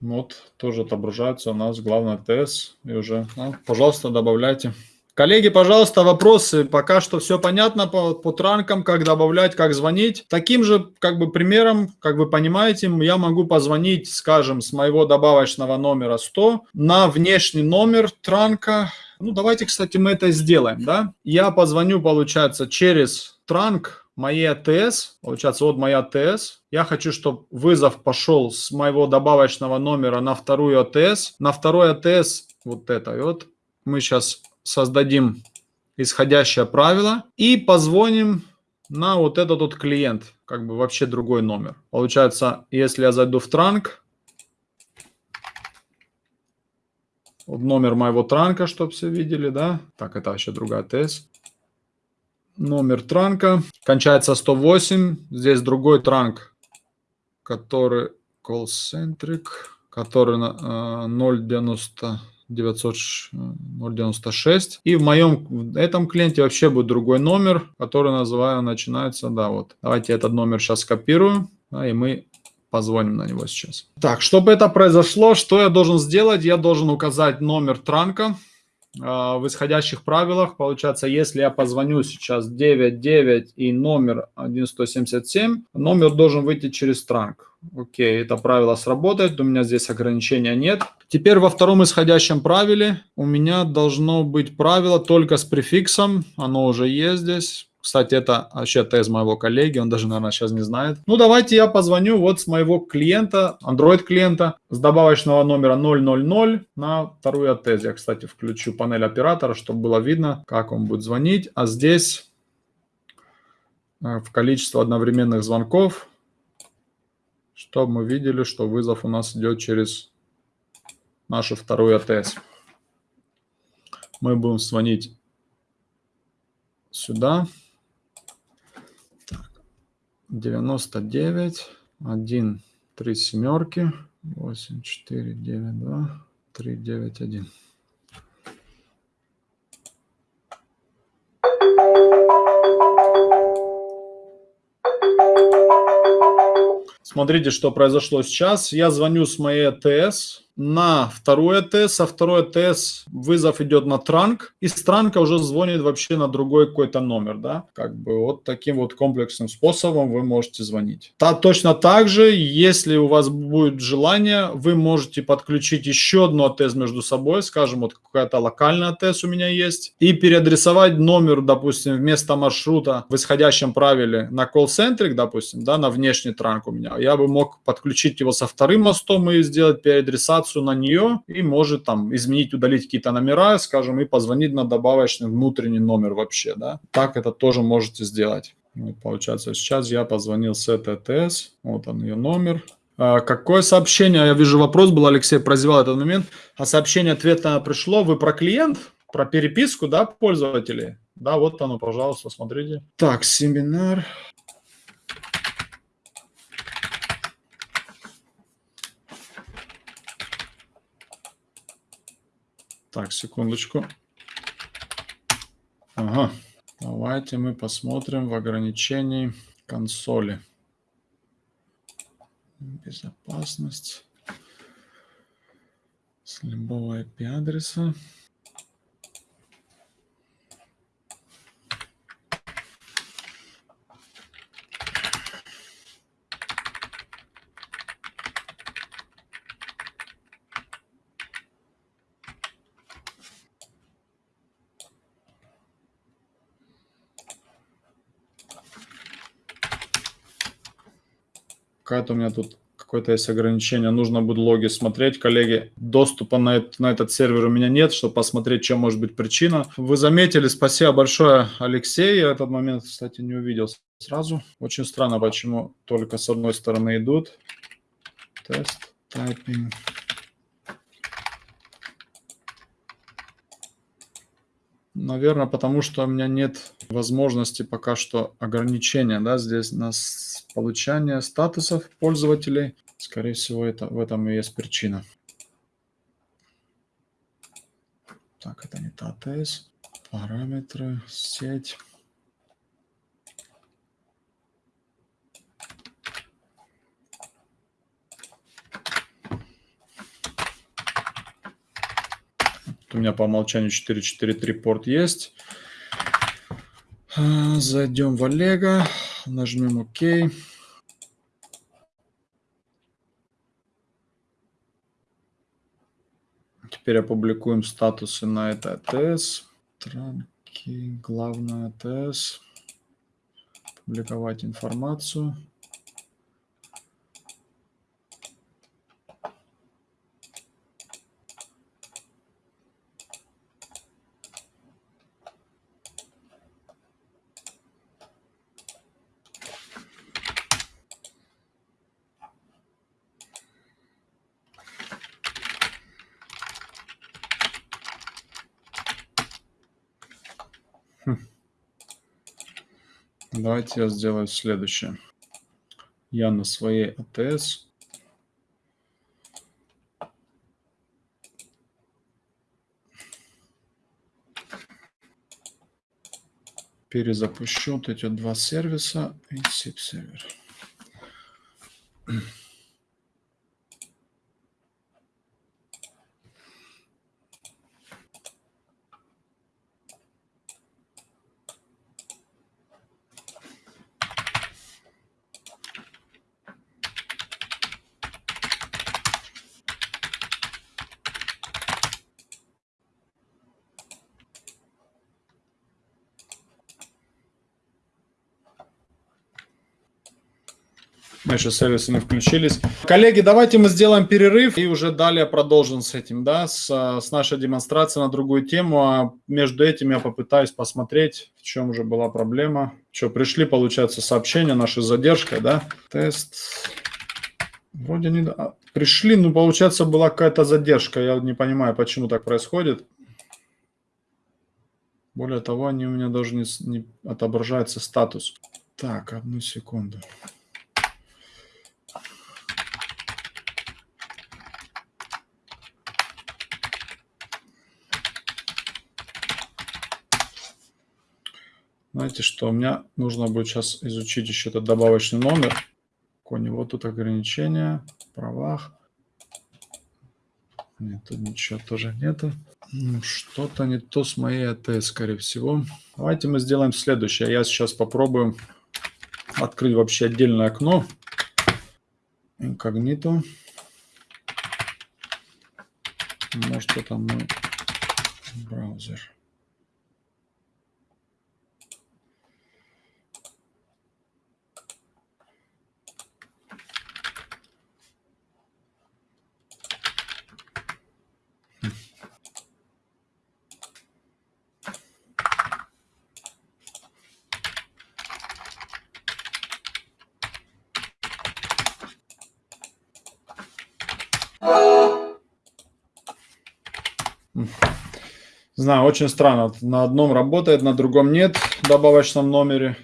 Вот, тоже отображается у нас главный ТС. И уже, ну, пожалуйста, добавляйте. Коллеги, пожалуйста, вопросы. Пока что все понятно по, по транкам, как добавлять, как звонить. Таким же как бы примером, как вы понимаете, я могу позвонить, скажем, с моего добавочного номера 100 на внешний номер транка. Ну, давайте, кстати, мы это сделаем, да. Я позвоню, получается, через транк моей АТС, получается, вот моя АТС. Я хочу, чтобы вызов пошел с моего добавочного номера на вторую АТС. На второй АТС вот это. Вот мы сейчас создадим исходящее правило и позвоним на вот этот вот клиент, как бы вообще другой номер. Получается, если я зайду в транк, вот номер моего транка, чтобы все видели, да. Так, это вообще другая ТС номер транка. Кончается 108. Здесь другой транк, который call-centric, который на 090 096. И в моем в этом клиенте вообще будет другой номер, который называю, начинается, да, вот. Давайте этот номер сейчас скопирую, да, и мы позвоним на него сейчас. Так, чтобы это произошло, что я должен сделать? Я должен указать номер транка, в исходящих правилах, получается, если я позвоню сейчас 99 и номер 1177, номер должен выйти через транк. Окей, это правило сработает, у меня здесь ограничения нет. Теперь во втором исходящем правиле у меня должно быть правило только с префиксом, оно уже есть здесь. Кстати, это вообще тест моего коллеги, он даже, наверное, сейчас не знает. Ну, давайте я позвоню вот с моего клиента, Android клиента, с добавочного номера 000 на вторую АТС. Я, кстати, включу панель оператора, чтобы было видно, как он будет звонить. А здесь э, в количество одновременных звонков, чтобы мы видели, что вызов у нас идет через нашу вторую АТС. Мы будем звонить сюда. 99, 1, 3 семерки, 8, 4, 9, 2, 3, 9, 1. Смотрите, что произошло сейчас. Я звоню с моей АТС. На второй АТС, со второй АТС вызов идет на транк, и с транка уже звонит вообще на другой какой-то номер, да, как бы вот таким вот комплексным способом вы можете звонить. Та, точно так же, если у вас будет желание, вы можете подключить еще одну АТС между собой, скажем, вот какая-то локальная АТС у меня есть, и переадресовать номер, допустим, вместо маршрута в исходящем правиле на колл-центрик, допустим, да, на внешний транк у меня, я бы мог подключить его со вторым мостом и сделать переадресацию на нее, и может там изменить, удалить какие-то номера, скажем, и позвонить на добавочный внутренний номер вообще, да. Так это тоже можете сделать. Вот, получается, сейчас я позвонил с этой ТС, вот он ее номер. А, какое сообщение, я вижу вопрос был, Алексей прозевал этот момент, а сообщение ответа пришло, вы про клиент, про переписку, да, пользователей? Да, вот оно, пожалуйста, смотрите. Так, семинар. Так, секундочку. Ага. Давайте мы посмотрим в ограничении консоли. Безопасность. С любого IP-адреса. Какая-то у меня тут какое-то есть ограничение, нужно будет логи смотреть, коллеги. Доступа на, это, на этот сервер у меня нет, чтобы посмотреть, чем может быть причина. Вы заметили, спасибо большое, Алексей. Я этот момент, кстати, не увидел сразу. Очень странно, почему только с одной стороны идут. Тест, тайпинг. Наверное, потому что у меня нет возможности пока что ограничения, да, здесь нас получания статусов пользователей. Скорее всего, это, в этом и есть причина. Так, это не та АТС. Параметры, сеть. у меня по умолчанию 443 порт есть. А, зайдем в Олега. Нажмем ОК. Теперь опубликуем статусы на это АТС. Транки, главная АТС. Публиковать информацию. Давайте я сделаю следующее. Я на своей АТС перезапущу вот эти два сервиса и SIP сервер. Еще сервисы не включились. Коллеги, давайте мы сделаем перерыв и уже далее продолжим с этим, да, с, с нашей демонстрацией на другую тему. А между этим я попытаюсь посмотреть, в чем же была проблема. Что, пришли, получается, сообщения нашей задержкой, да? Тест. Вроде не... А, пришли, но, получается, была какая-то задержка. Я не понимаю, почему так происходит. Более того, они у меня даже не, не отображается статус. Так, одну секунду. Знаете что, меня нужно будет сейчас изучить еще этот добавочный номер. У него тут ограничения, правах. Нет, тут ничего тоже нету. Ну, Что-то не то с моей АТ, скорее всего. Давайте мы сделаем следующее. Я сейчас попробую открыть вообще отдельное окно. Инкогнито. Может, это мой браузер. Знаю, очень странно. На одном работает, на другом нет в добавочном номере.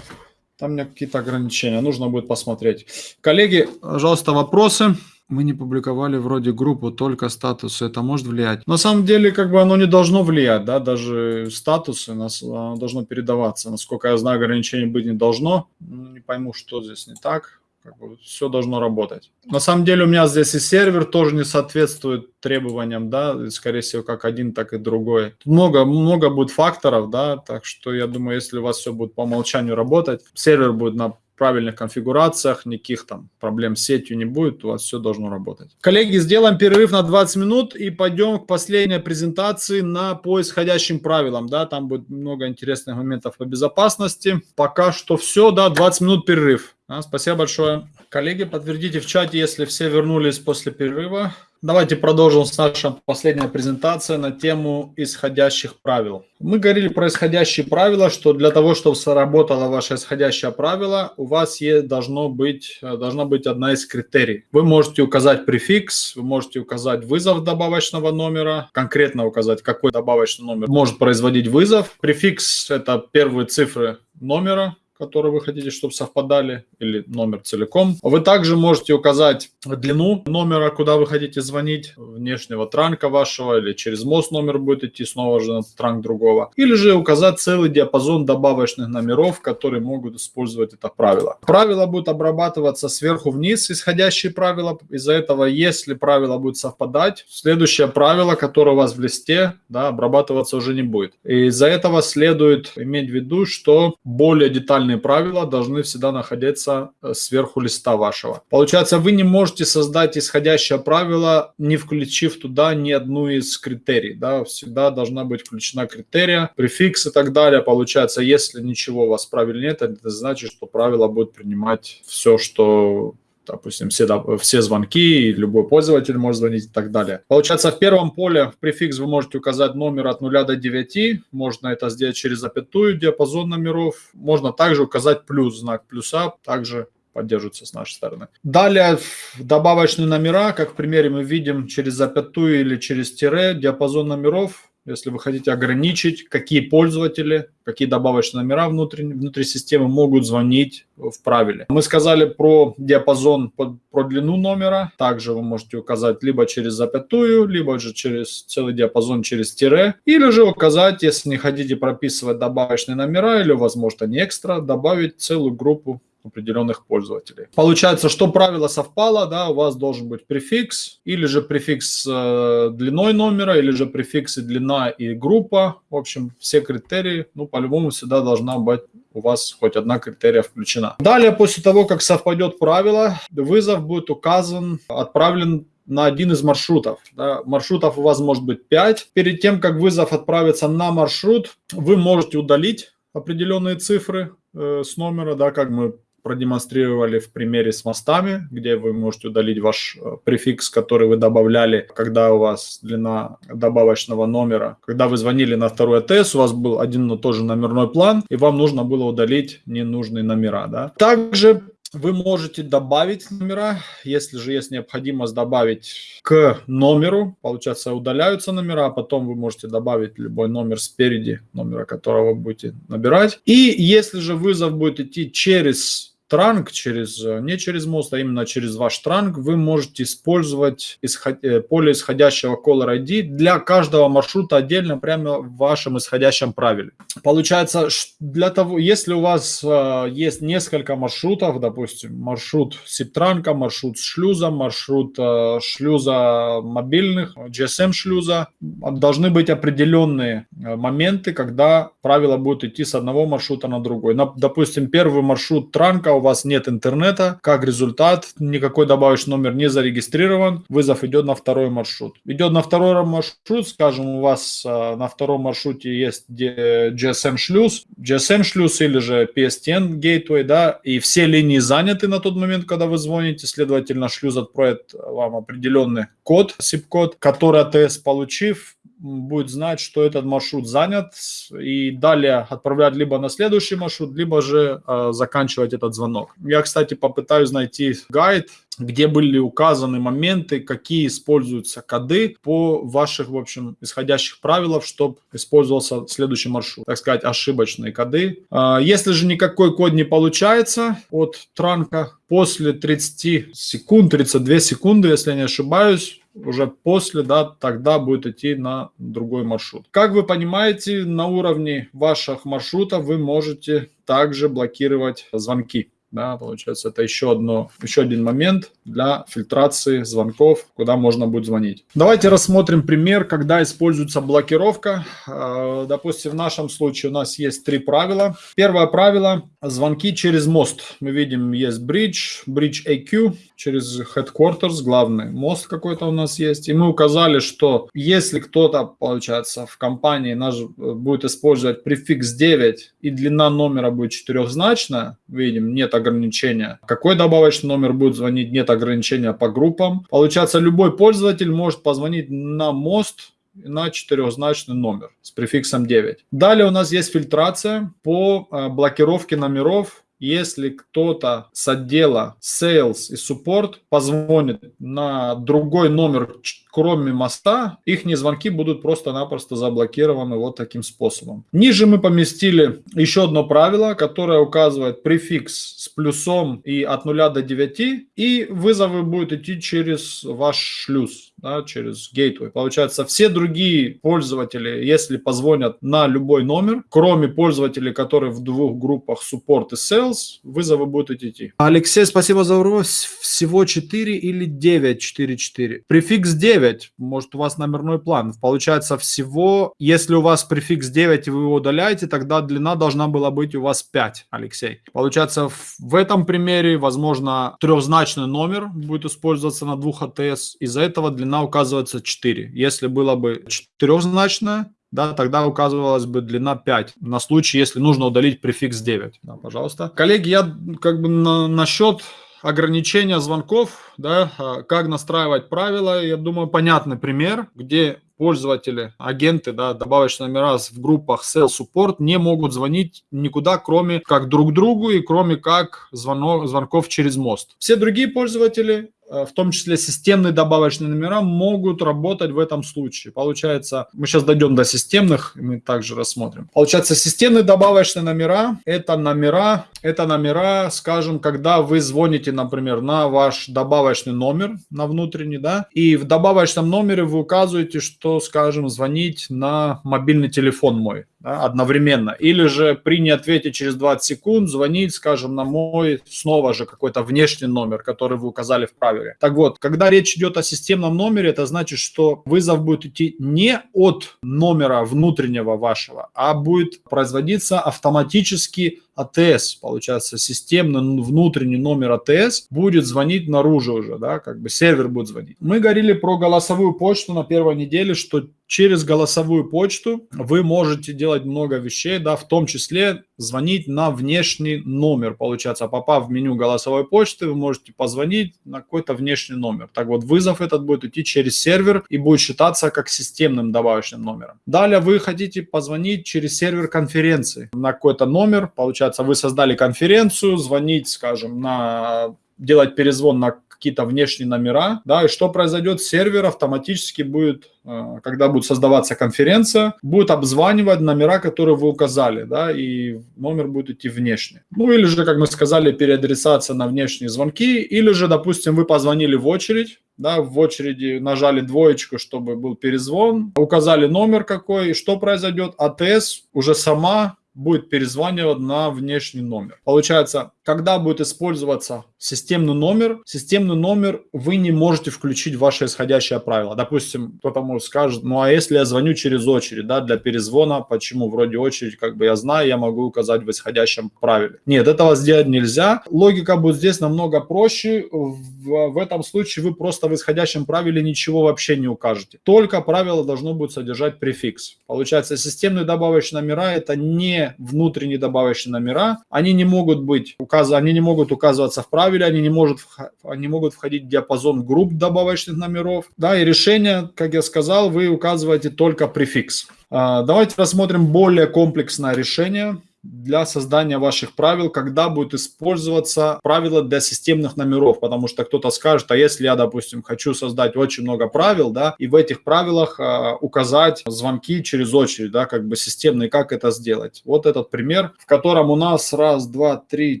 Там у меня какие-то ограничения, нужно будет посмотреть. Коллеги, пожалуйста, вопросы. Мы не публиковали вроде группу, только статусы. Это может влиять? На самом деле, как бы оно не должно влиять, да, даже статусы нас, должно передаваться. Насколько я знаю, ограничений быть не должно. Ну, не пойму, что здесь не так как бы все должно работать. На самом деле у меня здесь и сервер тоже не соответствует требованиям, да, скорее всего, как один, так и другой. Много, много будет факторов, да, так что я думаю, если у вас все будет по умолчанию работать, сервер будет на правильных конфигурациях, никаких там проблем с сетью не будет, у вас все должно работать. Коллеги, сделаем перерыв на 20 минут и пойдем к последней презентации на по исходящим правилам, да, там будет много интересных моментов по безопасности. Пока что все, да, 20 минут перерыв. А, спасибо большое. Коллеги, подтвердите в чате, если все вернулись после перерыва. Давайте продолжим с нашей последней презентацией на тему исходящих правил. Мы говорили про исходящие правила, что для того, чтобы сработало ваше исходящее правило, у вас есть, должно быть, должна быть одна из критерий. Вы можете указать префикс, вы можете указать вызов добавочного номера, конкретно указать, какой добавочный номер может производить вызов. Префикс – это первые цифры номера, которые вы хотите, чтобы совпадали, или номер целиком. Вы также можете указать длину номера, куда вы хотите звонить, внешнего транка вашего, или через мост номер будет идти снова же на транк другого. Или же указать целый диапазон добавочных номеров, которые могут использовать это правило. Правило будет обрабатываться сверху вниз, исходящие правила. Из-за этого, если правило будет совпадать, следующее правило, которое у вас в листе, да, обрабатываться уже не будет. Из-за этого следует иметь в виду, что более детальные определенные правила должны всегда находиться э, сверху листа вашего. Получается, вы не можете создать исходящее правило, не включив туда ни одну из критерий. Да? Всегда должна быть включена критерия, префикс и так далее. Получается, если ничего у вас правил нет, это значит, что правило будет принимать все, что допустим, все, все звонки, любой пользователь может звонить и так далее. Получается, в первом поле в префикс вы можете указать номер от 0 до 9, можно это сделать через запятую, диапазон номеров, можно также указать плюс, знак плюса, также поддерживается с нашей стороны. Далее добавочные номера, как в примере мы видим через запятую или через тире, диапазон номеров если вы хотите ограничить, какие пользователи, какие добавочные номера внутри, внутри системы могут звонить в правиле. Мы сказали про диапазон, про длину номера. Также вы можете указать либо через запятую, либо же через целый диапазон через тире. Или же указать, если не хотите прописывать добавочные номера, или может они экстра, добавить целую группу определенных пользователей. Получается, что правило совпало, да, у вас должен быть префикс, или же префикс э, длиной номера, или же префикс и длина и группа. В общем, все критерии, ну, по-любому всегда должна быть у вас хоть одна критерия включена. Далее, после того, как совпадет правило, вызов будет указан, отправлен на один из маршрутов. Да. Маршрутов у вас может быть 5. Перед тем, как вызов отправится на маршрут, вы можете удалить определенные цифры э, с номера, да, как мы продемонстрировали в примере с мостами, где вы можете удалить ваш э, префикс, который вы добавляли, когда у вас длина добавочного номера. Когда вы звонили на второй АТС, у вас был один, но тоже номерной план, и вам нужно было удалить ненужные номера. Да? Также вы можете добавить номера, если же есть необходимость добавить к номеру, получается удаляются номера, а потом вы можете добавить любой номер спереди, номера которого будете набирать. И если же вызов будет идти через транк, через, не через мост, а именно через ваш транк, вы можете использовать исход, э, поле исходящего Caller ID для каждого маршрута отдельно прямо в вашем исходящем правиле. Получается, для того, если у вас э, есть несколько маршрутов, допустим, маршрут SIP-транка, маршрут шлюза, маршрут э, шлюза мобильных, GSM-шлюза, должны быть определенные моменты, когда правило будет идти с одного маршрута на другой. Допустим, первый маршрут транка, вас нет интернета, как результат, никакой добавочный номер не зарегистрирован, вызов идет на второй маршрут. Идет на второй маршрут, скажем, у вас э, на втором маршруте есть GSM шлюз, GSM шлюз или же PSTN gateway, да, и все линии заняты на тот момент, когда вы звоните, следовательно, шлюз отправит вам определенный код, SIP-код, который АТС получив, будет знать, что этот маршрут занят, и далее отправлять либо на следующий маршрут, либо же э, заканчивать этот звонок. Я, кстати, попытаюсь найти гайд, где были указаны моменты, какие используются коды по ваших, в общем, исходящих правилах, чтобы использовался следующий маршрут, так сказать, ошибочные коды. А, если же никакой код не получается от транка, после 30 секунд, 32 секунды, если я не ошибаюсь, уже после, да, тогда будет идти на другой маршрут. Как вы понимаете, на уровне ваших маршрутов вы можете также блокировать звонки. Да, получается, это еще, одно, еще один момент для фильтрации звонков, куда можно будет звонить. Давайте рассмотрим пример, когда используется блокировка. А, допустим, в нашем случае у нас есть три правила. Первое правило – звонки через мост. Мы видим, есть bridge, bridge AQ, через headquarters, главный мост какой-то у нас есть. И мы указали, что если кто-то, получается, в компании наш будет использовать префикс 9 и длина номера будет четырехзначная, видим, нет ограничения. Какой добавочный номер будет звонить, нет ограничения по группам. Получается, любой пользователь может позвонить на мост на четырехзначный номер с префиксом 9. Далее у нас есть фильтрация по э, блокировке номеров если кто-то с отдела Sales и Support позвонит на другой номер, кроме моста, их звонки будут просто-напросто заблокированы вот таким способом. Ниже мы поместили еще одно правило, которое указывает префикс с плюсом и от 0 до 9, и вызовы будут идти через ваш шлюз да, через Gateway. Получается, все другие пользователи, если позвонят на любой номер, кроме пользователей, которые в двух группах Support и Sales, вызовы будут идти. Алексей, спасибо за вопрос. Всего 4 или 9? 4, 4. Префикс 9. Может, у вас номерной план. Получается, всего, если у вас префикс 9 и вы его удаляете, тогда длина должна была быть у вас 5, Алексей. Получается, в этом примере, возможно, трехзначный номер будет использоваться на двух АТС. Из-за этого длина указывается 4. Если было бы четырехзначное, да, тогда указывалась бы длина 5, на случай, если нужно удалить префикс 9. Да, пожалуйста. Коллеги, я как бы на, насчет ограничения звонков, да, а, как настраивать правила, я думаю, понятный пример, где пользователи, агенты, да, добавочные номера в группах Sales Support не могут звонить никуда, кроме как друг другу и кроме как звонок, звонков через мост. Все другие пользователи в том числе системные добавочные номера, могут работать в этом случае. Получается, мы сейчас дойдем до системных, мы также рассмотрим. Получается, системные добавочные номера – это номера, это номера, скажем, когда вы звоните, например, на ваш добавочный номер, на внутренний, да, и в добавочном номере вы указываете, что, скажем, звонить на мобильный телефон мой да, одновременно. Или же при неответе через 20 секунд звонить, скажем, на мой снова же какой-то внешний номер, который вы указали в правиле. Так вот, когда речь идет о системном номере, это значит, что вызов будет идти не от номера внутреннего вашего, а будет производиться автоматически АТС, получается, системный внутренний номер АТС будет звонить наружу уже, да, как бы сервер будет звонить. Мы говорили про голосовую почту на первой неделе, что через голосовую почту вы можете делать много вещей, да, в том числе звонить на внешний номер. Получается, попав в меню голосовой почты, вы можете позвонить на какой-то внешний номер. Так вот, вызов этот будет идти через сервер и будет считаться как системным добавочным номером. Далее вы хотите позвонить через сервер конференции на какой-то номер. Получается, вы создали конференцию, звонить, скажем, на делать перезвон на какие-то внешние номера, да, и что произойдет, сервер автоматически будет, э, когда будет создаваться конференция, будет обзванивать номера, которые вы указали, да, и номер будет идти внешне. Ну, или же, как мы сказали, переадресация на внешние звонки, или же, допустим, вы позвонили в очередь, да, в очереди нажали двоечку, чтобы был перезвон, указали номер какой, и что произойдет, АТС уже сама будет перезванивать на внешний номер. Получается, когда будет использоваться системный номер, системный номер вы не можете включить в ваше исходящее правило. Допустим, кто-то может скажет, ну а если я звоню через очередь, да, для перезвона, почему? Вроде очередь, как бы я знаю, я могу указать в исходящем правиле. Нет, этого сделать нельзя. Логика будет здесь намного проще. В, в этом случае вы просто в исходящем правиле ничего вообще не укажете. Только правило должно будет содержать префикс. Получается, системные добавочные номера это не внутренние добавочные номера. Они не могут быть указаны, они не могут указываться в правиле, они не, может, они могут входить в диапазон групп добавочных номеров. Да, и решение, как я сказал, вы указываете только префикс. А, давайте рассмотрим более комплексное решение для создания ваших правил, когда будет использоваться правила для системных номеров, потому что кто-то скажет, а если я, допустим, хочу создать очень много правил, да, и в этих правилах э, указать звонки через очередь, да, как бы системные, как это сделать. Вот этот пример, в котором у нас раз, два, три,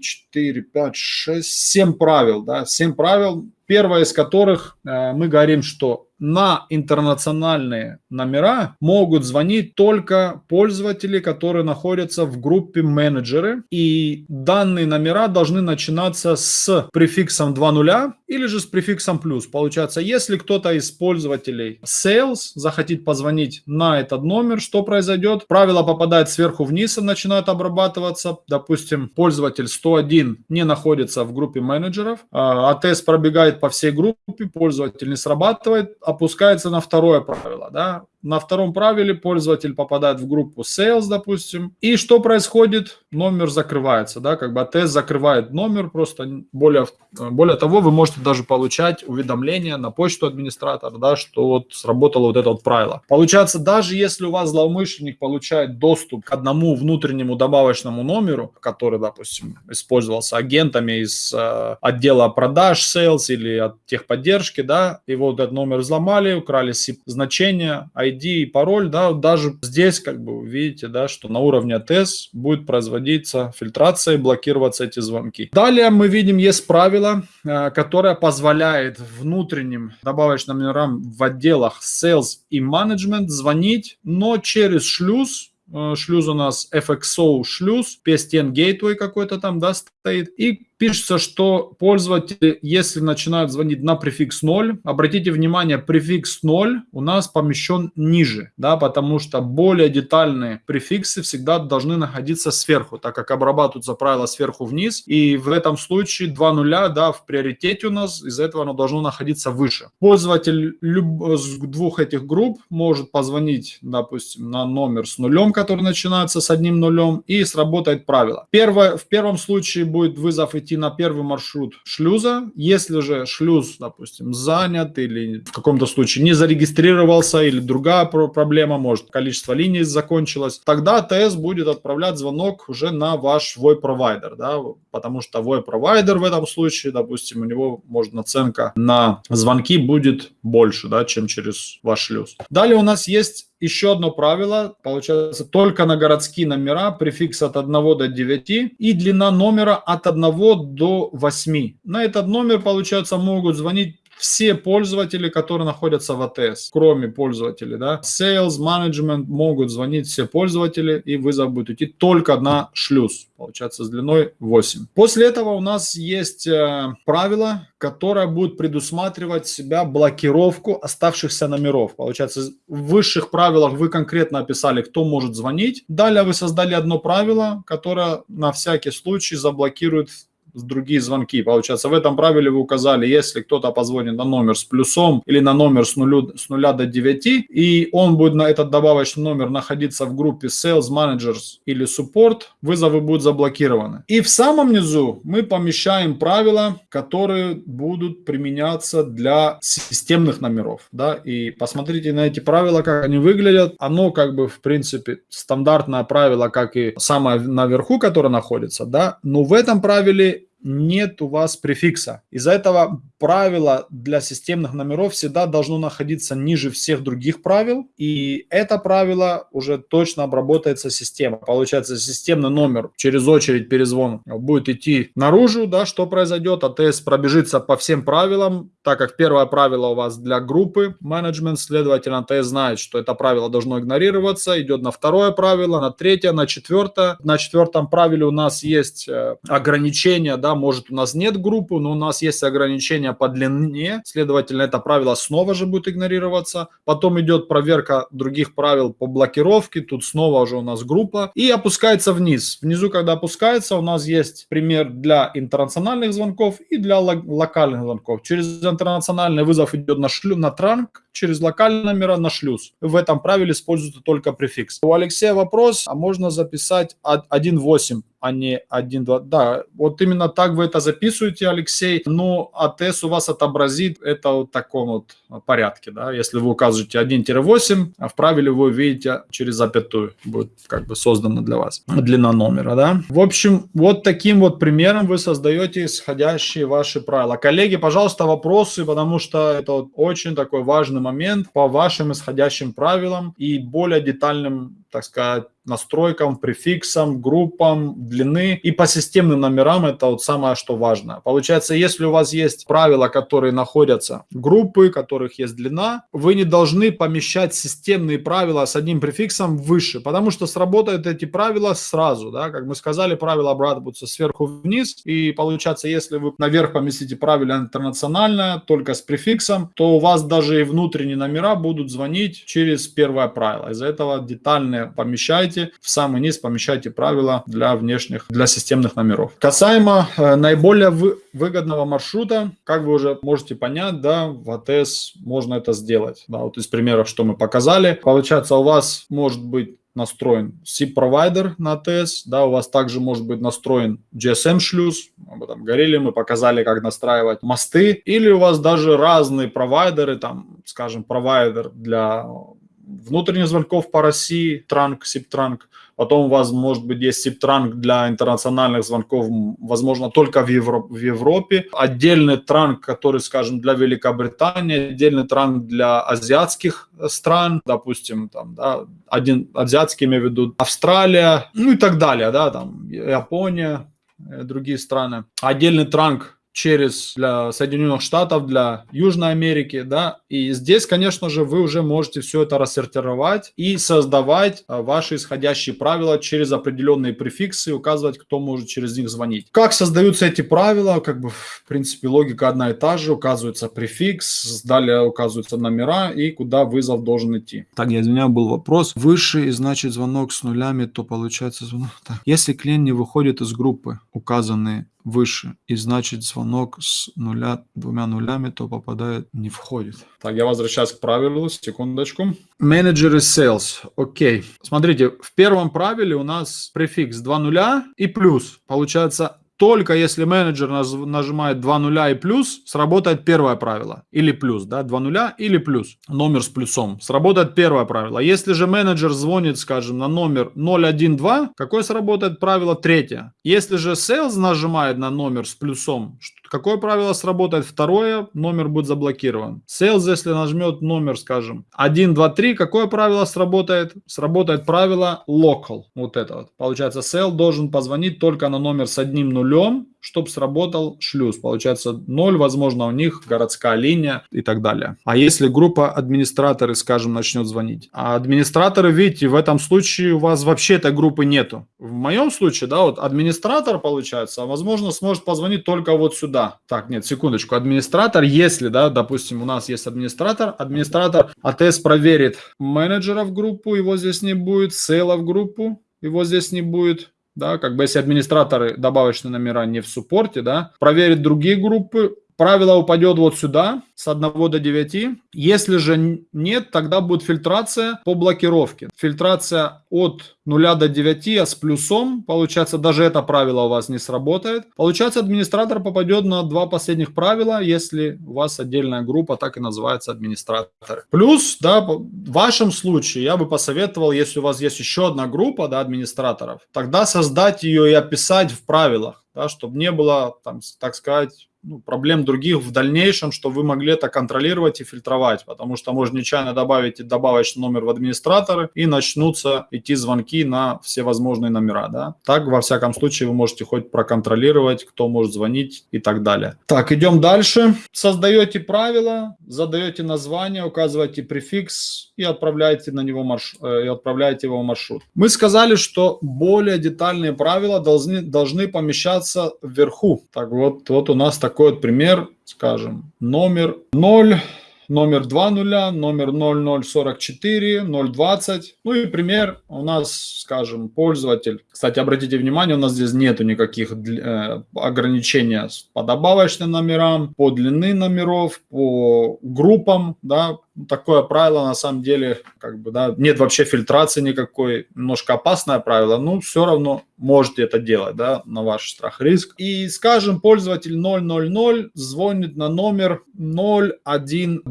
четыре, пять, шесть, семь правил, да, семь правил, первое из которых э, мы говорим, что на интернациональные номера могут звонить только пользователи, которые находятся в группе менеджеры. И данные номера должны начинаться с префиксом 2.0 или же с префиксом плюс. Получается, если кто-то из пользователей sales захотит позвонить на этот номер, что произойдет? Правило попадает сверху вниз и начинает обрабатываться. Допустим, пользователь 101 не находится в группе менеджеров, а тест пробегает по всей группе, пользователь не срабатывает, опускается на второе правило. Да? На втором правиле пользователь попадает в группу sales, допустим. И что происходит? Номер закрывается, да, как бы тест закрывает номер, просто более, более того, вы можете даже получать уведомления на почту администратора, да, что вот сработало вот это вот правило. Получается, даже если у вас злоумышленник получает доступ к одному внутреннему добавочному номеру, который, допустим, использовался агентами из э, отдела продаж, sales или от техподдержки, да, и вот этот номер взломали, украли значение, ID и пароль, да, даже здесь, как бы, видите, да, что на уровне АТС будет производиться фильтрация и блокироваться эти звонки. Далее мы видим, есть правило, э, которое позволяет внутренним добавочным номерам в отделах Sales и Management звонить, но через шлюз, э, шлюз у нас FXO шлюз, PSTN Gateway какой-то там, да, стоит, и пишется, что пользователи, если начинают звонить на префикс 0, обратите внимание, префикс 0 у нас помещен ниже, да, потому что более детальные префиксы всегда должны находиться сверху, так как обрабатываются правила сверху вниз, и в этом случае 2 нуля, да, в приоритете у нас, из-за этого оно должно находиться выше. Пользователь люб... с двух этих групп может позвонить, допустим, на номер с нулем, который начинается с одним нулем, и сработает правило. Первое, в первом случае будет вызов идти на первый маршрут шлюза. Если же шлюз, допустим, занят или в каком-то случае не зарегистрировался или другая проблема, может количество линий закончилось, тогда АТС будет отправлять звонок уже на ваш VoIP-провайдер, да, потому что VoIP-провайдер в этом случае, допустим, у него может наценка на звонки будет больше, да, чем через ваш шлюз. Далее у нас есть еще одно правило, получается, только на городские номера префикс от 1 до 9 и длина номера от 1 до 8. На этот номер, получается, могут звонить все пользователи, которые находятся в АТС, кроме пользователей, да, Sales, Management могут звонить все пользователи, и вызов будет идти только на шлюз, получается, с длиной 8. После этого у нас есть э, правило, которое будет предусматривать себя блокировку оставшихся номеров. Получается, в высших правилах вы конкретно описали, кто может звонить. Далее вы создали одно правило, которое на всякий случай заблокирует другие звонки. Получается, в этом правиле вы указали, если кто-то позвонит на номер с плюсом или на номер с, нулю, с 0 до 9, и он будет на этот добавочный номер находиться в группе Sales Managers или Support, вызовы будут заблокированы. И в самом низу мы помещаем правила, которые будут применяться для системных номеров. Да? И посмотрите на эти правила, как они выглядят. Оно как бы в принципе стандартное правило, как и самое наверху, которое находится. Да? Но в этом правиле нет у вас префикса. Из-за этого правило для системных номеров всегда должно находиться ниже всех других правил, и это правило уже точно обработается система. Получается, системный номер через очередь перезвон будет идти наружу, да, что произойдет, АТС пробежится по всем правилам, так как первое правило у вас для группы менеджмент, следовательно, АТС знает, что это правило должно игнорироваться, идет на второе правило, на третье, на четвертое. На четвертом правиле у нас есть э, ограничения, да, может у нас нет группы, но у нас есть ограничения по длине, следовательно, это правило снова же будет игнорироваться. Потом идет проверка других правил по блокировке, тут снова уже у нас группа и опускается вниз. Внизу, когда опускается, у нас есть пример для интернациональных звонков и для локальных звонков. Через интернациональный вызов идет на шлю, на транк, через локальный номера на шлюз. В этом правиле используется только префикс. У Алексея вопрос, а можно записать 1.8 а не 1.2. Да, вот именно так вы это записываете, Алексей. Но АТС у вас отобразит это в таком вот порядке. Да? Если вы указываете 1-8, а в правиле вы увидите через запятую. Будет как бы создано для вас длина номера. Да? В общем, вот таким вот примером вы создаете исходящие ваши правила. Коллеги, пожалуйста, вопросы, потому что это вот очень такой важный момент по вашим исходящим правилам и более детальным так сказать, настройкам, префиксам, группам, длины и по системным номерам это вот самое, что важно. Получается, если у вас есть правила, которые находятся, группы, которых есть длина, вы не должны помещать системные правила с одним префиксом выше, потому что сработают эти правила сразу, да, как мы сказали, правила обрабатываются сверху вниз, и получается, если вы наверх поместите правило интернациональное, только с префиксом, то у вас даже и внутренние номера будут звонить через первое правило. Из-за этого детальные помещайте, в самый низ помещайте правила для внешних, для системных номеров. Касаемо э, наиболее вы, выгодного маршрута, как вы уже можете понять, да, в АТС можно это сделать. Да, вот из примеров, что мы показали. Получается, у вас может быть настроен SIP-провайдер на АТС, да, у вас также может быть настроен GSM-шлюз, об этом говорили, мы показали, как настраивать мосты, или у вас даже разные провайдеры, там, скажем, провайдер для внутренних звонков по России, транк, сип-транк. Потом у вас, может быть, есть сип-транк для интернациональных звонков, возможно, только в, Евро в Европе. Отдельный транк, который, скажем, для Великобритании, отдельный транк для азиатских стран, допустим, там, да, один азиатский, имею в виду, Австралия, ну и так далее, да, там, Япония, э, другие страны. Отдельный транк через для Соединенных Штатов, для Южной Америки, да, и здесь, конечно же, вы уже можете все это рассортировать и создавать а, ваши исходящие правила через определенные префиксы, указывать, кто может через них звонить. Как создаются эти правила, как бы, в принципе, логика одна и та же, указывается префикс, далее указываются номера и куда вызов должен идти. Так, я извиняюсь, был вопрос. Выше, значит, звонок с нулями, то получается звонок. Так. Если клиент не выходит из группы, указанные выше, и значит звонок с нуля, двумя нулями, то попадает, не входит. Так, я возвращаюсь к правилу, секундочку. Менеджеры sales, окей. Смотрите, в первом правиле у нас префикс 2 нуля и плюс. Получается только если менеджер нажимает 2 нуля и плюс, сработает первое правило. Или плюс, да, 2 нуля или плюс. Номер с плюсом. Сработает первое правило. Если же менеджер звонит, скажем, на номер 012, какое сработает правило? Третье. Если же sales нажимает на номер с плюсом, Какое правило сработает? Второе, номер будет заблокирован. Sales, если нажмет номер, скажем, 1, 2, 3, какое правило сработает? Сработает правило local. Вот это вот. Получается, sale должен позвонить только на номер с одним нулем, чтобы сработал шлюз. Получается 0, возможно, у них городская линия и так далее. А если группа администраторы, скажем, начнет звонить? А администраторы, видите, в этом случае у вас вообще этой группы нету. В моем случае, да, вот администратор, получается, возможно, сможет позвонить только вот сюда. Так, нет, секундочку. Администратор, если, да, допустим, у нас есть администратор, администратор АТС проверит менеджера в группу, его здесь не будет, сейла в группу, его здесь не будет, да, как бы если администраторы добавочные номера не в суппорте, да, проверит другие группы, правило упадет вот сюда, с 1 до 9. Если же нет, тогда будет фильтрация по блокировке. Фильтрация от 0 до 9, а с плюсом, получается, даже это правило у вас не сработает. Получается, администратор попадет на два последних правила, если у вас отдельная группа, так и называется администратор. Плюс, да, в вашем случае я бы посоветовал, если у вас есть еще одна группа, да, администраторов, тогда создать ее и описать в правилах, да, чтобы не было, там, так сказать, ну, проблем других в дальнейшем, что вы могли это контролировать и фильтровать, потому что можно нечаянно добавить добавочный номер в администраторы и начнутся идти звонки на все возможные номера. Да? Так, во всяком случае, вы можете хоть проконтролировать, кто может звонить и так далее. Так, идем дальше. Создаете правила, задаете название, указываете префикс и отправляете, на него марш... Э, и отправляете его в маршрут. Мы сказали, что более детальные правила должны, должны помещаться вверху. Так вот, вот у нас так такой вот пример, скажем, номер 0, номер 2 нуля, номер 0044, 020. Ну и пример у нас, скажем, пользователь. Кстати, обратите внимание, у нас здесь нету никаких э, ограничений по добавочным номерам, по длины номеров, по группам, да, такое правило на самом деле, как бы, да, нет вообще фильтрации никакой, немножко опасное правило, но все равно можете это делать, да, на ваш страх риск. И, скажем, пользователь 000 звонит на номер 012.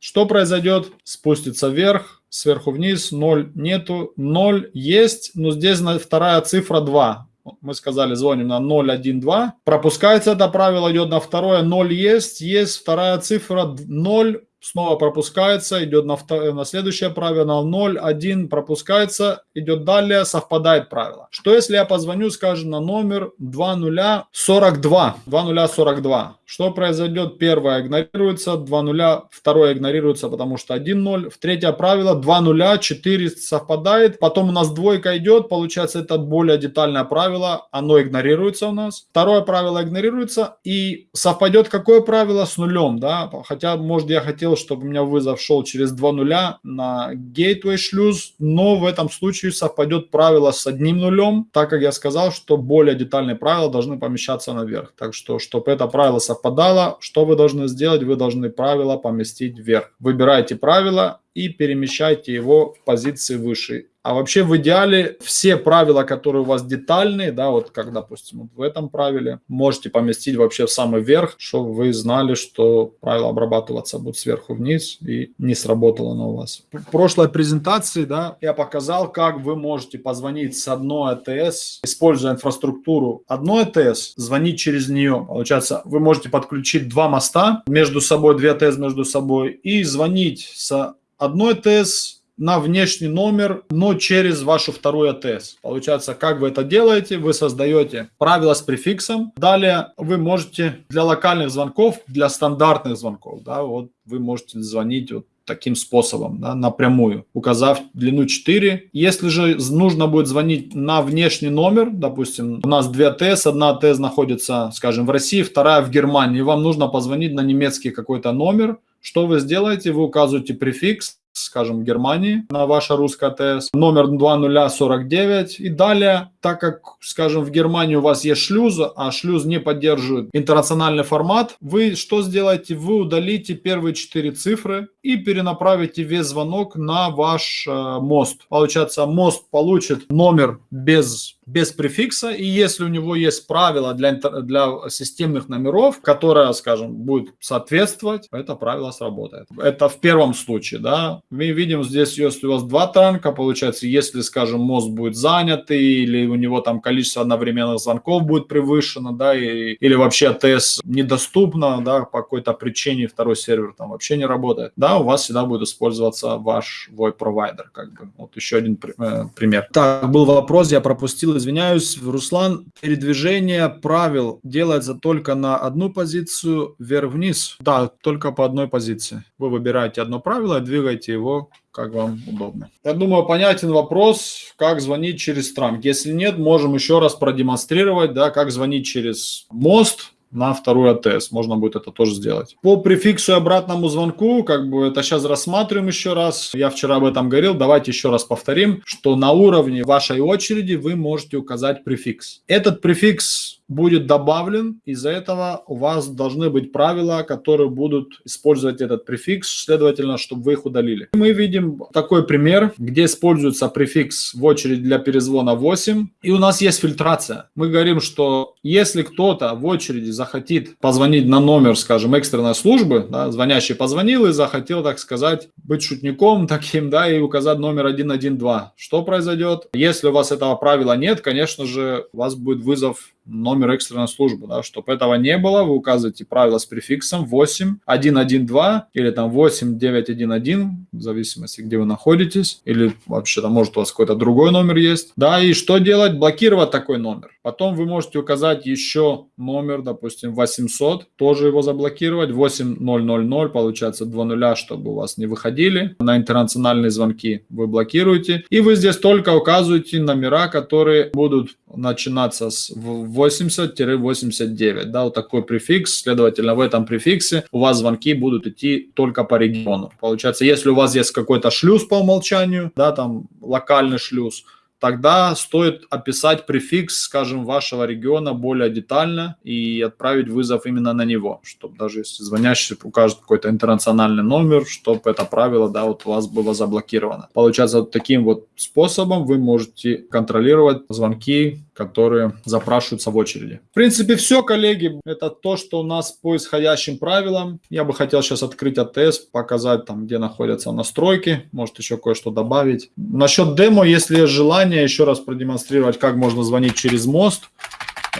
Что произойдет? Спустится вверх, сверху вниз, 0 нету, 0 есть, но здесь вторая цифра 2 мы сказали, звоним на 012, пропускается это правило, идет на второе, 0 есть, есть вторая цифра 0, снова пропускается, идет на, втор... на следующее правило, 0, 1 пропускается, идет далее, совпадает правило. Что если я позвоню, скажем, на номер 2042, 2042? Что произойдет? Первое игнорируется, 2 нуля, второе игнорируется, потому что 1 0. В третье правило 2 нуля, 4 совпадает. Потом у нас двойка идет, получается это более детальное правило, оно игнорируется у нас. Второе правило игнорируется и совпадет какое правило с нулем, да? Хотя, может, я хотел, чтобы у меня вызов шел через 2 нуля на gateway шлюз, но в этом случае совпадет правило с одним нулем, так как я сказал, что более детальные правила должны помещаться наверх. Так что, чтобы это правило совпадало, что вы должны сделать? Вы должны правило поместить вверх. Выбирайте правило и перемещайте его в позиции выше. А вообще в идеале все правила, которые у вас детальные, да, вот как, допустим, в этом правиле, можете поместить вообще в самый верх, чтобы вы знали, что правила обрабатываться будут сверху вниз и не сработало оно у вас. В прошлой презентации, да, я показал, как вы можете позвонить с одной АТС, используя инфраструктуру одной АТС, звонить через нее. Получается, вы можете подключить два моста между собой, две АТС между собой и звонить с одной АТС на внешний номер, но через вашу вторую АТС. Получается, как вы это делаете? Вы создаете правила с префиксом. Далее вы можете для локальных звонков, для стандартных звонков, да, вот вы можете звонить вот таким способом, да, напрямую, указав длину 4. Если же нужно будет звонить на внешний номер, допустим, у нас две АТС, одна АТС находится, скажем, в России, вторая в Германии, вам нужно позвонить на немецкий какой-то номер, что вы сделаете? Вы указываете префикс, скажем, Германии на ваша русская ТС, номер 2049 и далее, так как, скажем, в Германии у вас есть шлюз, а шлюз не поддерживает интернациональный формат, вы что сделаете? Вы удалите первые четыре цифры и перенаправите весь звонок на ваш э, мост. Получается, мост получит номер без без префикса, и если у него есть правило для, для системных номеров, которое, скажем, будет соответствовать, это правило сработает. Это в первом случае, да. Мы видим здесь, если у вас два танка, получается, если, скажем, мост будет занят, или у него там количество одновременных звонков будет превышено, да, и, или вообще АТС недоступно, да, по какой-то причине второй сервер там вообще не работает, да, у вас всегда будет использоваться ваш VoIP-провайдер, как бы. Вот еще один э, пример. Так, был вопрос, я пропустил извиняюсь, Руслан, передвижение правил делается только на одну позицию вверх-вниз? Да, только по одной позиции. Вы выбираете одно правило и двигаете его как вам удобно. Я думаю, понятен вопрос, как звонить через транк. Если нет, можем еще раз продемонстрировать, да, как звонить через мост, на вторую АТС. Можно будет это тоже сделать. По префиксу и обратному звонку, как бы это сейчас рассматриваем еще раз. Я вчера об этом говорил, давайте еще раз повторим, что на уровне вашей очереди вы можете указать префикс. Этот префикс будет добавлен, из-за этого у вас должны быть правила, которые будут использовать этот префикс, следовательно, чтобы вы их удалили. Мы видим такой пример, где используется префикс в очередь для перезвона 8, и у нас есть фильтрация. Мы говорим, что если кто-то в очереди захотит позвонить на номер, скажем, экстренной службы, да, звонящий позвонил и захотел, так сказать, быть шутником [laughs] таким, да, и указать номер 112, что произойдет? Если у вас этого правила нет, конечно же, у вас будет вызов номер экстренной службы, да, чтобы этого не было, вы указываете правило с префиксом 8112 или там 8911, в зависимости, где вы находитесь, или вообще там может у вас какой-то другой номер есть, да, и что делать? Блокировать такой номер. Потом вы можете указать еще номер, допустим, 800, тоже его заблокировать, 8000, получается 2 нуля, чтобы у вас не выходили на интернациональные звонки, вы блокируете, и вы здесь только указываете номера, которые будут начинаться с 80-89, да, вот такой префикс, следовательно, в этом префиксе у вас звонки будут идти только по региону. Получается, если у вас есть какой-то шлюз по умолчанию, да, там локальный шлюз, тогда стоит описать префикс, скажем, вашего региона более детально и отправить вызов именно на него, чтобы даже если звонящий укажет какой-то интернациональный номер, чтобы это правило, да, вот у вас было заблокировано. Получается, вот таким вот способом вы можете контролировать звонки, которые запрашиваются в очереди. В принципе, все, коллеги, это то, что у нас по исходящим правилам. Я бы хотел сейчас открыть АТС, показать там, где находятся настройки, может еще кое-что добавить. Насчет демо, если есть желание, еще раз продемонстрировать, как можно звонить через мост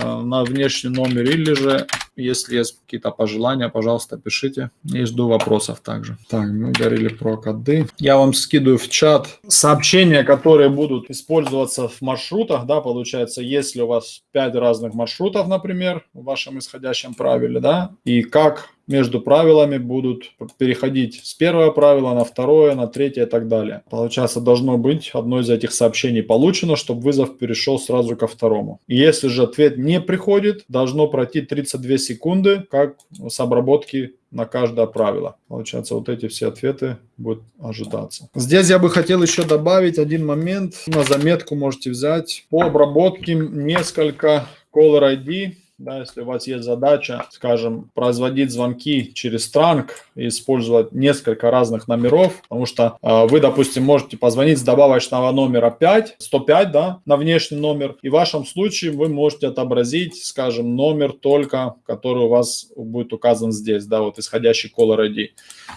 на внешний номер, или же, если есть какие-то пожелания, пожалуйста, пишите. И жду вопросов также. Так, мы говорили про коды. Я вам скидываю в чат сообщения, которые будут использоваться в маршрутах, да, получается, если у вас 5 разных маршрутов, например, в вашем исходящем правиле, да, и как между правилами будут переходить с первого правила на второе, на третье и так далее. Получается, должно быть одно из этих сообщений получено, чтобы вызов перешел сразу ко второму. Если же ответ не приходит, должно пройти 32 секунды, как с обработки на каждое правило. Получается, вот эти все ответы будут ожидаться. Здесь я бы хотел еще добавить один момент. На заметку можете взять. По обработке несколько caller ID да, если у вас есть задача, скажем, производить звонки через транк и использовать несколько разных номеров, потому что э, вы, допустим, можете позвонить с добавочного номера 5, 105, да, на внешний номер, и в вашем случае вы можете отобразить, скажем, номер только, который у вас будет указан здесь, да, вот исходящий caller ID.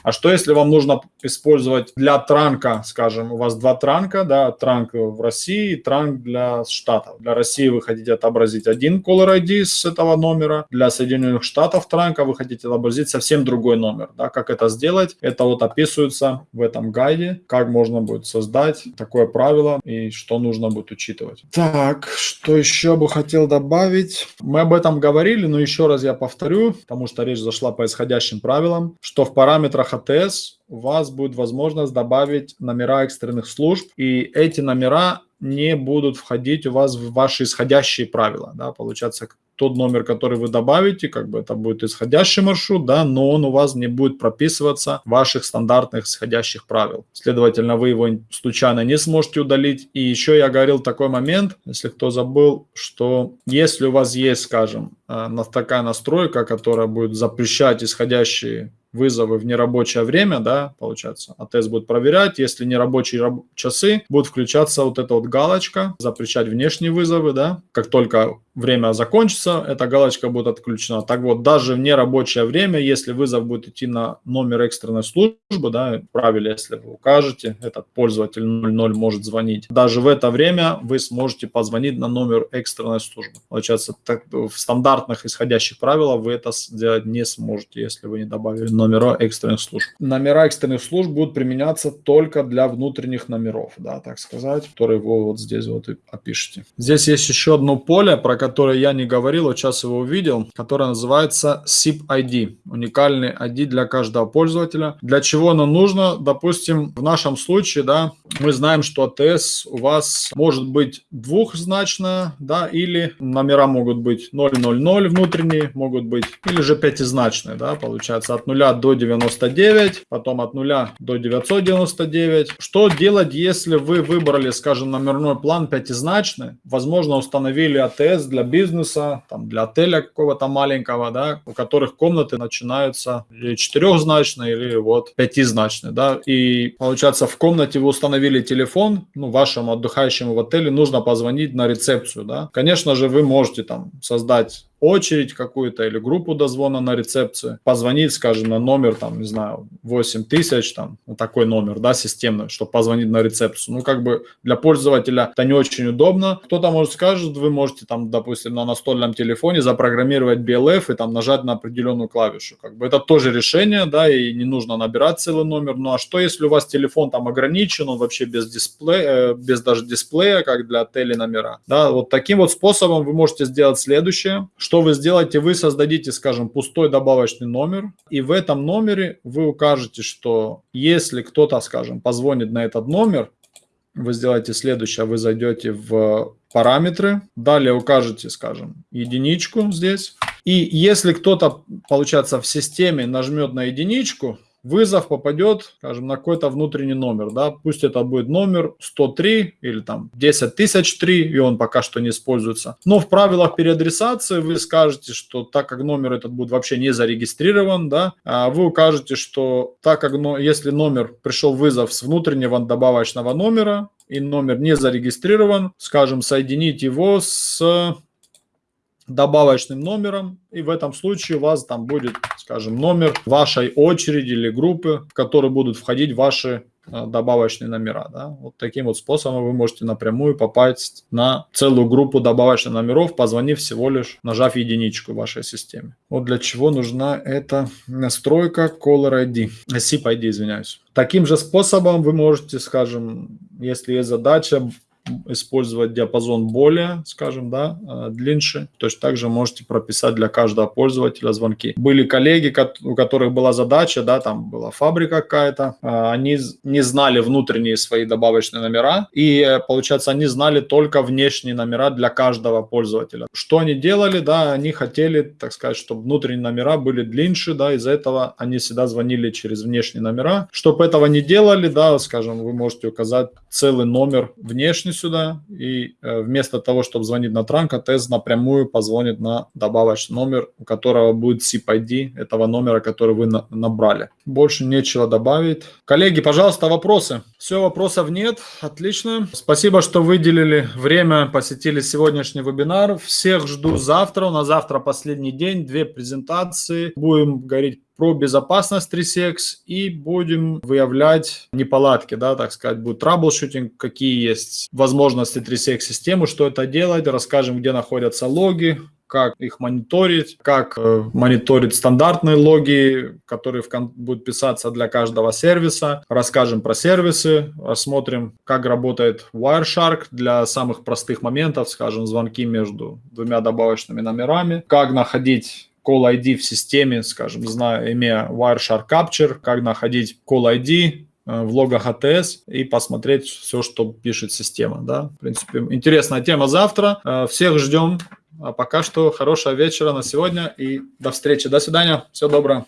А что если вам нужно использовать для транка, скажем, у вас два транка, да, транк в России и транк для Штатов. Для России вы хотите отобразить один caller ID с этого номера, для Соединенных Штатов транка вы хотите отобразить совсем другой номер. Да, как это сделать? Это вот описывается в этом гайде, как можно будет создать такое правило и что нужно будет учитывать. Так, что еще бы хотел добавить? Мы об этом говорили, но еще раз я повторю, потому что речь зашла по исходящим правилам, что в параметрах АТС у вас будет возможность добавить номера экстренных служб, и эти номера не будут входить у вас в ваши исходящие правила. Да? Получается, тот номер, который вы добавите, как бы это будет исходящий маршрут, да, но он у вас не будет прописываться в ваших стандартных исходящих правил. Следовательно, вы его случайно не сможете удалить. И еще я говорил такой момент, если кто забыл, что если у вас есть, скажем, э, такая настройка, которая будет запрещать исходящие вызовы в нерабочее время, да, получается, АТС будет проверять, если нерабочие раб часы, будет включаться вот эта вот галочка, запрещать внешние вызовы, да, как только время закончится, эта галочка будет отключена. Так вот, даже в нерабочее время, если вызов будет идти на номер экстренной службы, да, правильно, если вы укажете, этот пользователь 00 может звонить, даже в это время вы сможете позвонить на номер экстренной службы. Получается, так, в стандартных исходящих правилах вы это сделать не сможете, если вы не добавили номера экстренных служб. Номера экстренных служб будут применяться только для внутренних номеров, да, так сказать, которые вы вот здесь вот и опишите. Здесь есть еще одно поле, про которое я не говорил, вот сейчас его увидел, которая называется SIP ID. Уникальный ID для каждого пользователя. Для чего оно нужно? Допустим, в нашем случае, да, мы знаем, что АТС у вас может быть двухзначная, да, или номера могут быть 000 внутренние, могут быть, или же пятизначные, да, получается от 0 0 до 99, потом от 0 до 999. Что делать, если вы выбрали, скажем, номерной план пятизначный, возможно, установили АТС для бизнеса, там, для отеля какого-то маленького, да, у которых комнаты начинаются или четырехзначные, или вот пятизначные, да, и получается в комнате вы установили телефон, ну, вашему отдыхающему в отеле нужно позвонить на рецепцию, да. Конечно же, вы можете там создать очередь какую-то или группу дозвона на рецепцию, позвонить, скажем, на номер, там, не знаю, 8 тысяч, там, вот такой номер, да, системный, чтобы позвонить на рецепцию. Ну, как бы для пользователя это не очень удобно. Кто-то может скажет, вы можете там, допустим, на настольном телефоне запрограммировать BLF и там нажать на определенную клавишу. Как бы это тоже решение, да, и не нужно набирать целый номер. Ну, а что, если у вас телефон там ограничен, он вообще без дисплея, э, без даже дисплея, как для отелей номера, да, вот таким вот способом вы можете сделать следующее, что вы сделаете? Вы создадите, скажем, пустой добавочный номер, и в этом номере вы укажете, что если кто-то, скажем, позвонит на этот номер, вы сделаете следующее, вы зайдете в параметры, далее укажете, скажем, единичку здесь, и если кто-то, получается, в системе нажмет на единичку, вызов попадет, скажем, на какой-то внутренний номер, да, пусть это будет номер 103 или там 10003, и он пока что не используется. Но в правилах переадресации вы скажете, что так как номер этот будет вообще не зарегистрирован, да, а вы укажете, что так как, но, если номер пришел вызов с внутреннего добавочного номера, и номер не зарегистрирован, скажем, соединить его с добавочным номером, и в этом случае у вас там будет, скажем, номер вашей очереди или группы, в которые будут входить ваши э, добавочные номера. Да? Вот таким вот способом вы можете напрямую попасть на целую группу добавочных номеров, позвонив всего лишь, нажав единичку в вашей системе. Вот для чего нужна эта настройка Caller ID, SIP ID, извиняюсь. Таким же способом вы можете, скажем, если есть задача использовать диапазон более, скажем, да, э, длиннее. Точно так же можете прописать для каждого пользователя звонки. Были коллеги, у которых была задача, да, там была фабрика какая-то, э, они не знали внутренние свои добавочные номера, и, э, получается, они знали только внешние номера для каждого пользователя. Что они делали, да, они хотели, так сказать, чтобы внутренние номера были длиннее, да, из-за этого они всегда звонили через внешние номера. Чтобы этого не делали, да, скажем, вы можете указать целый номер внешний сюда, и э, вместо того, чтобы звонить на транк, АТС напрямую позвонит на добавочный номер, у которого будет SIP-ID этого номера, который вы на набрали. Больше нечего добавить. Коллеги, пожалуйста, вопросы? Все, вопросов нет. Отлично. Спасибо, что выделили время, посетили сегодняшний вебинар. Всех жду завтра. У нас завтра последний день, две презентации. Будем говорить про безопасность 3CX и будем выявлять неполадки, да, так сказать, будет troubleshooting, какие есть возможности 3CX системы, что это делать, расскажем, где находятся логи, как их мониторить, как э, мониторить стандартные логи, которые в, будут писаться для каждого сервиса. Расскажем про сервисы, рассмотрим, как работает Wireshark для самых простых моментов, скажем, звонки между двумя добавочными номерами, как находить call ID в системе, скажем, зная, имея Wireshark Capture, как находить call ID э, в логах ATS и посмотреть все, что пишет система. Да? В принципе, интересная тема завтра. Э, всех ждем. А пока что хорошего вечера на сегодня и до встречи. До свидания. Всего доброго.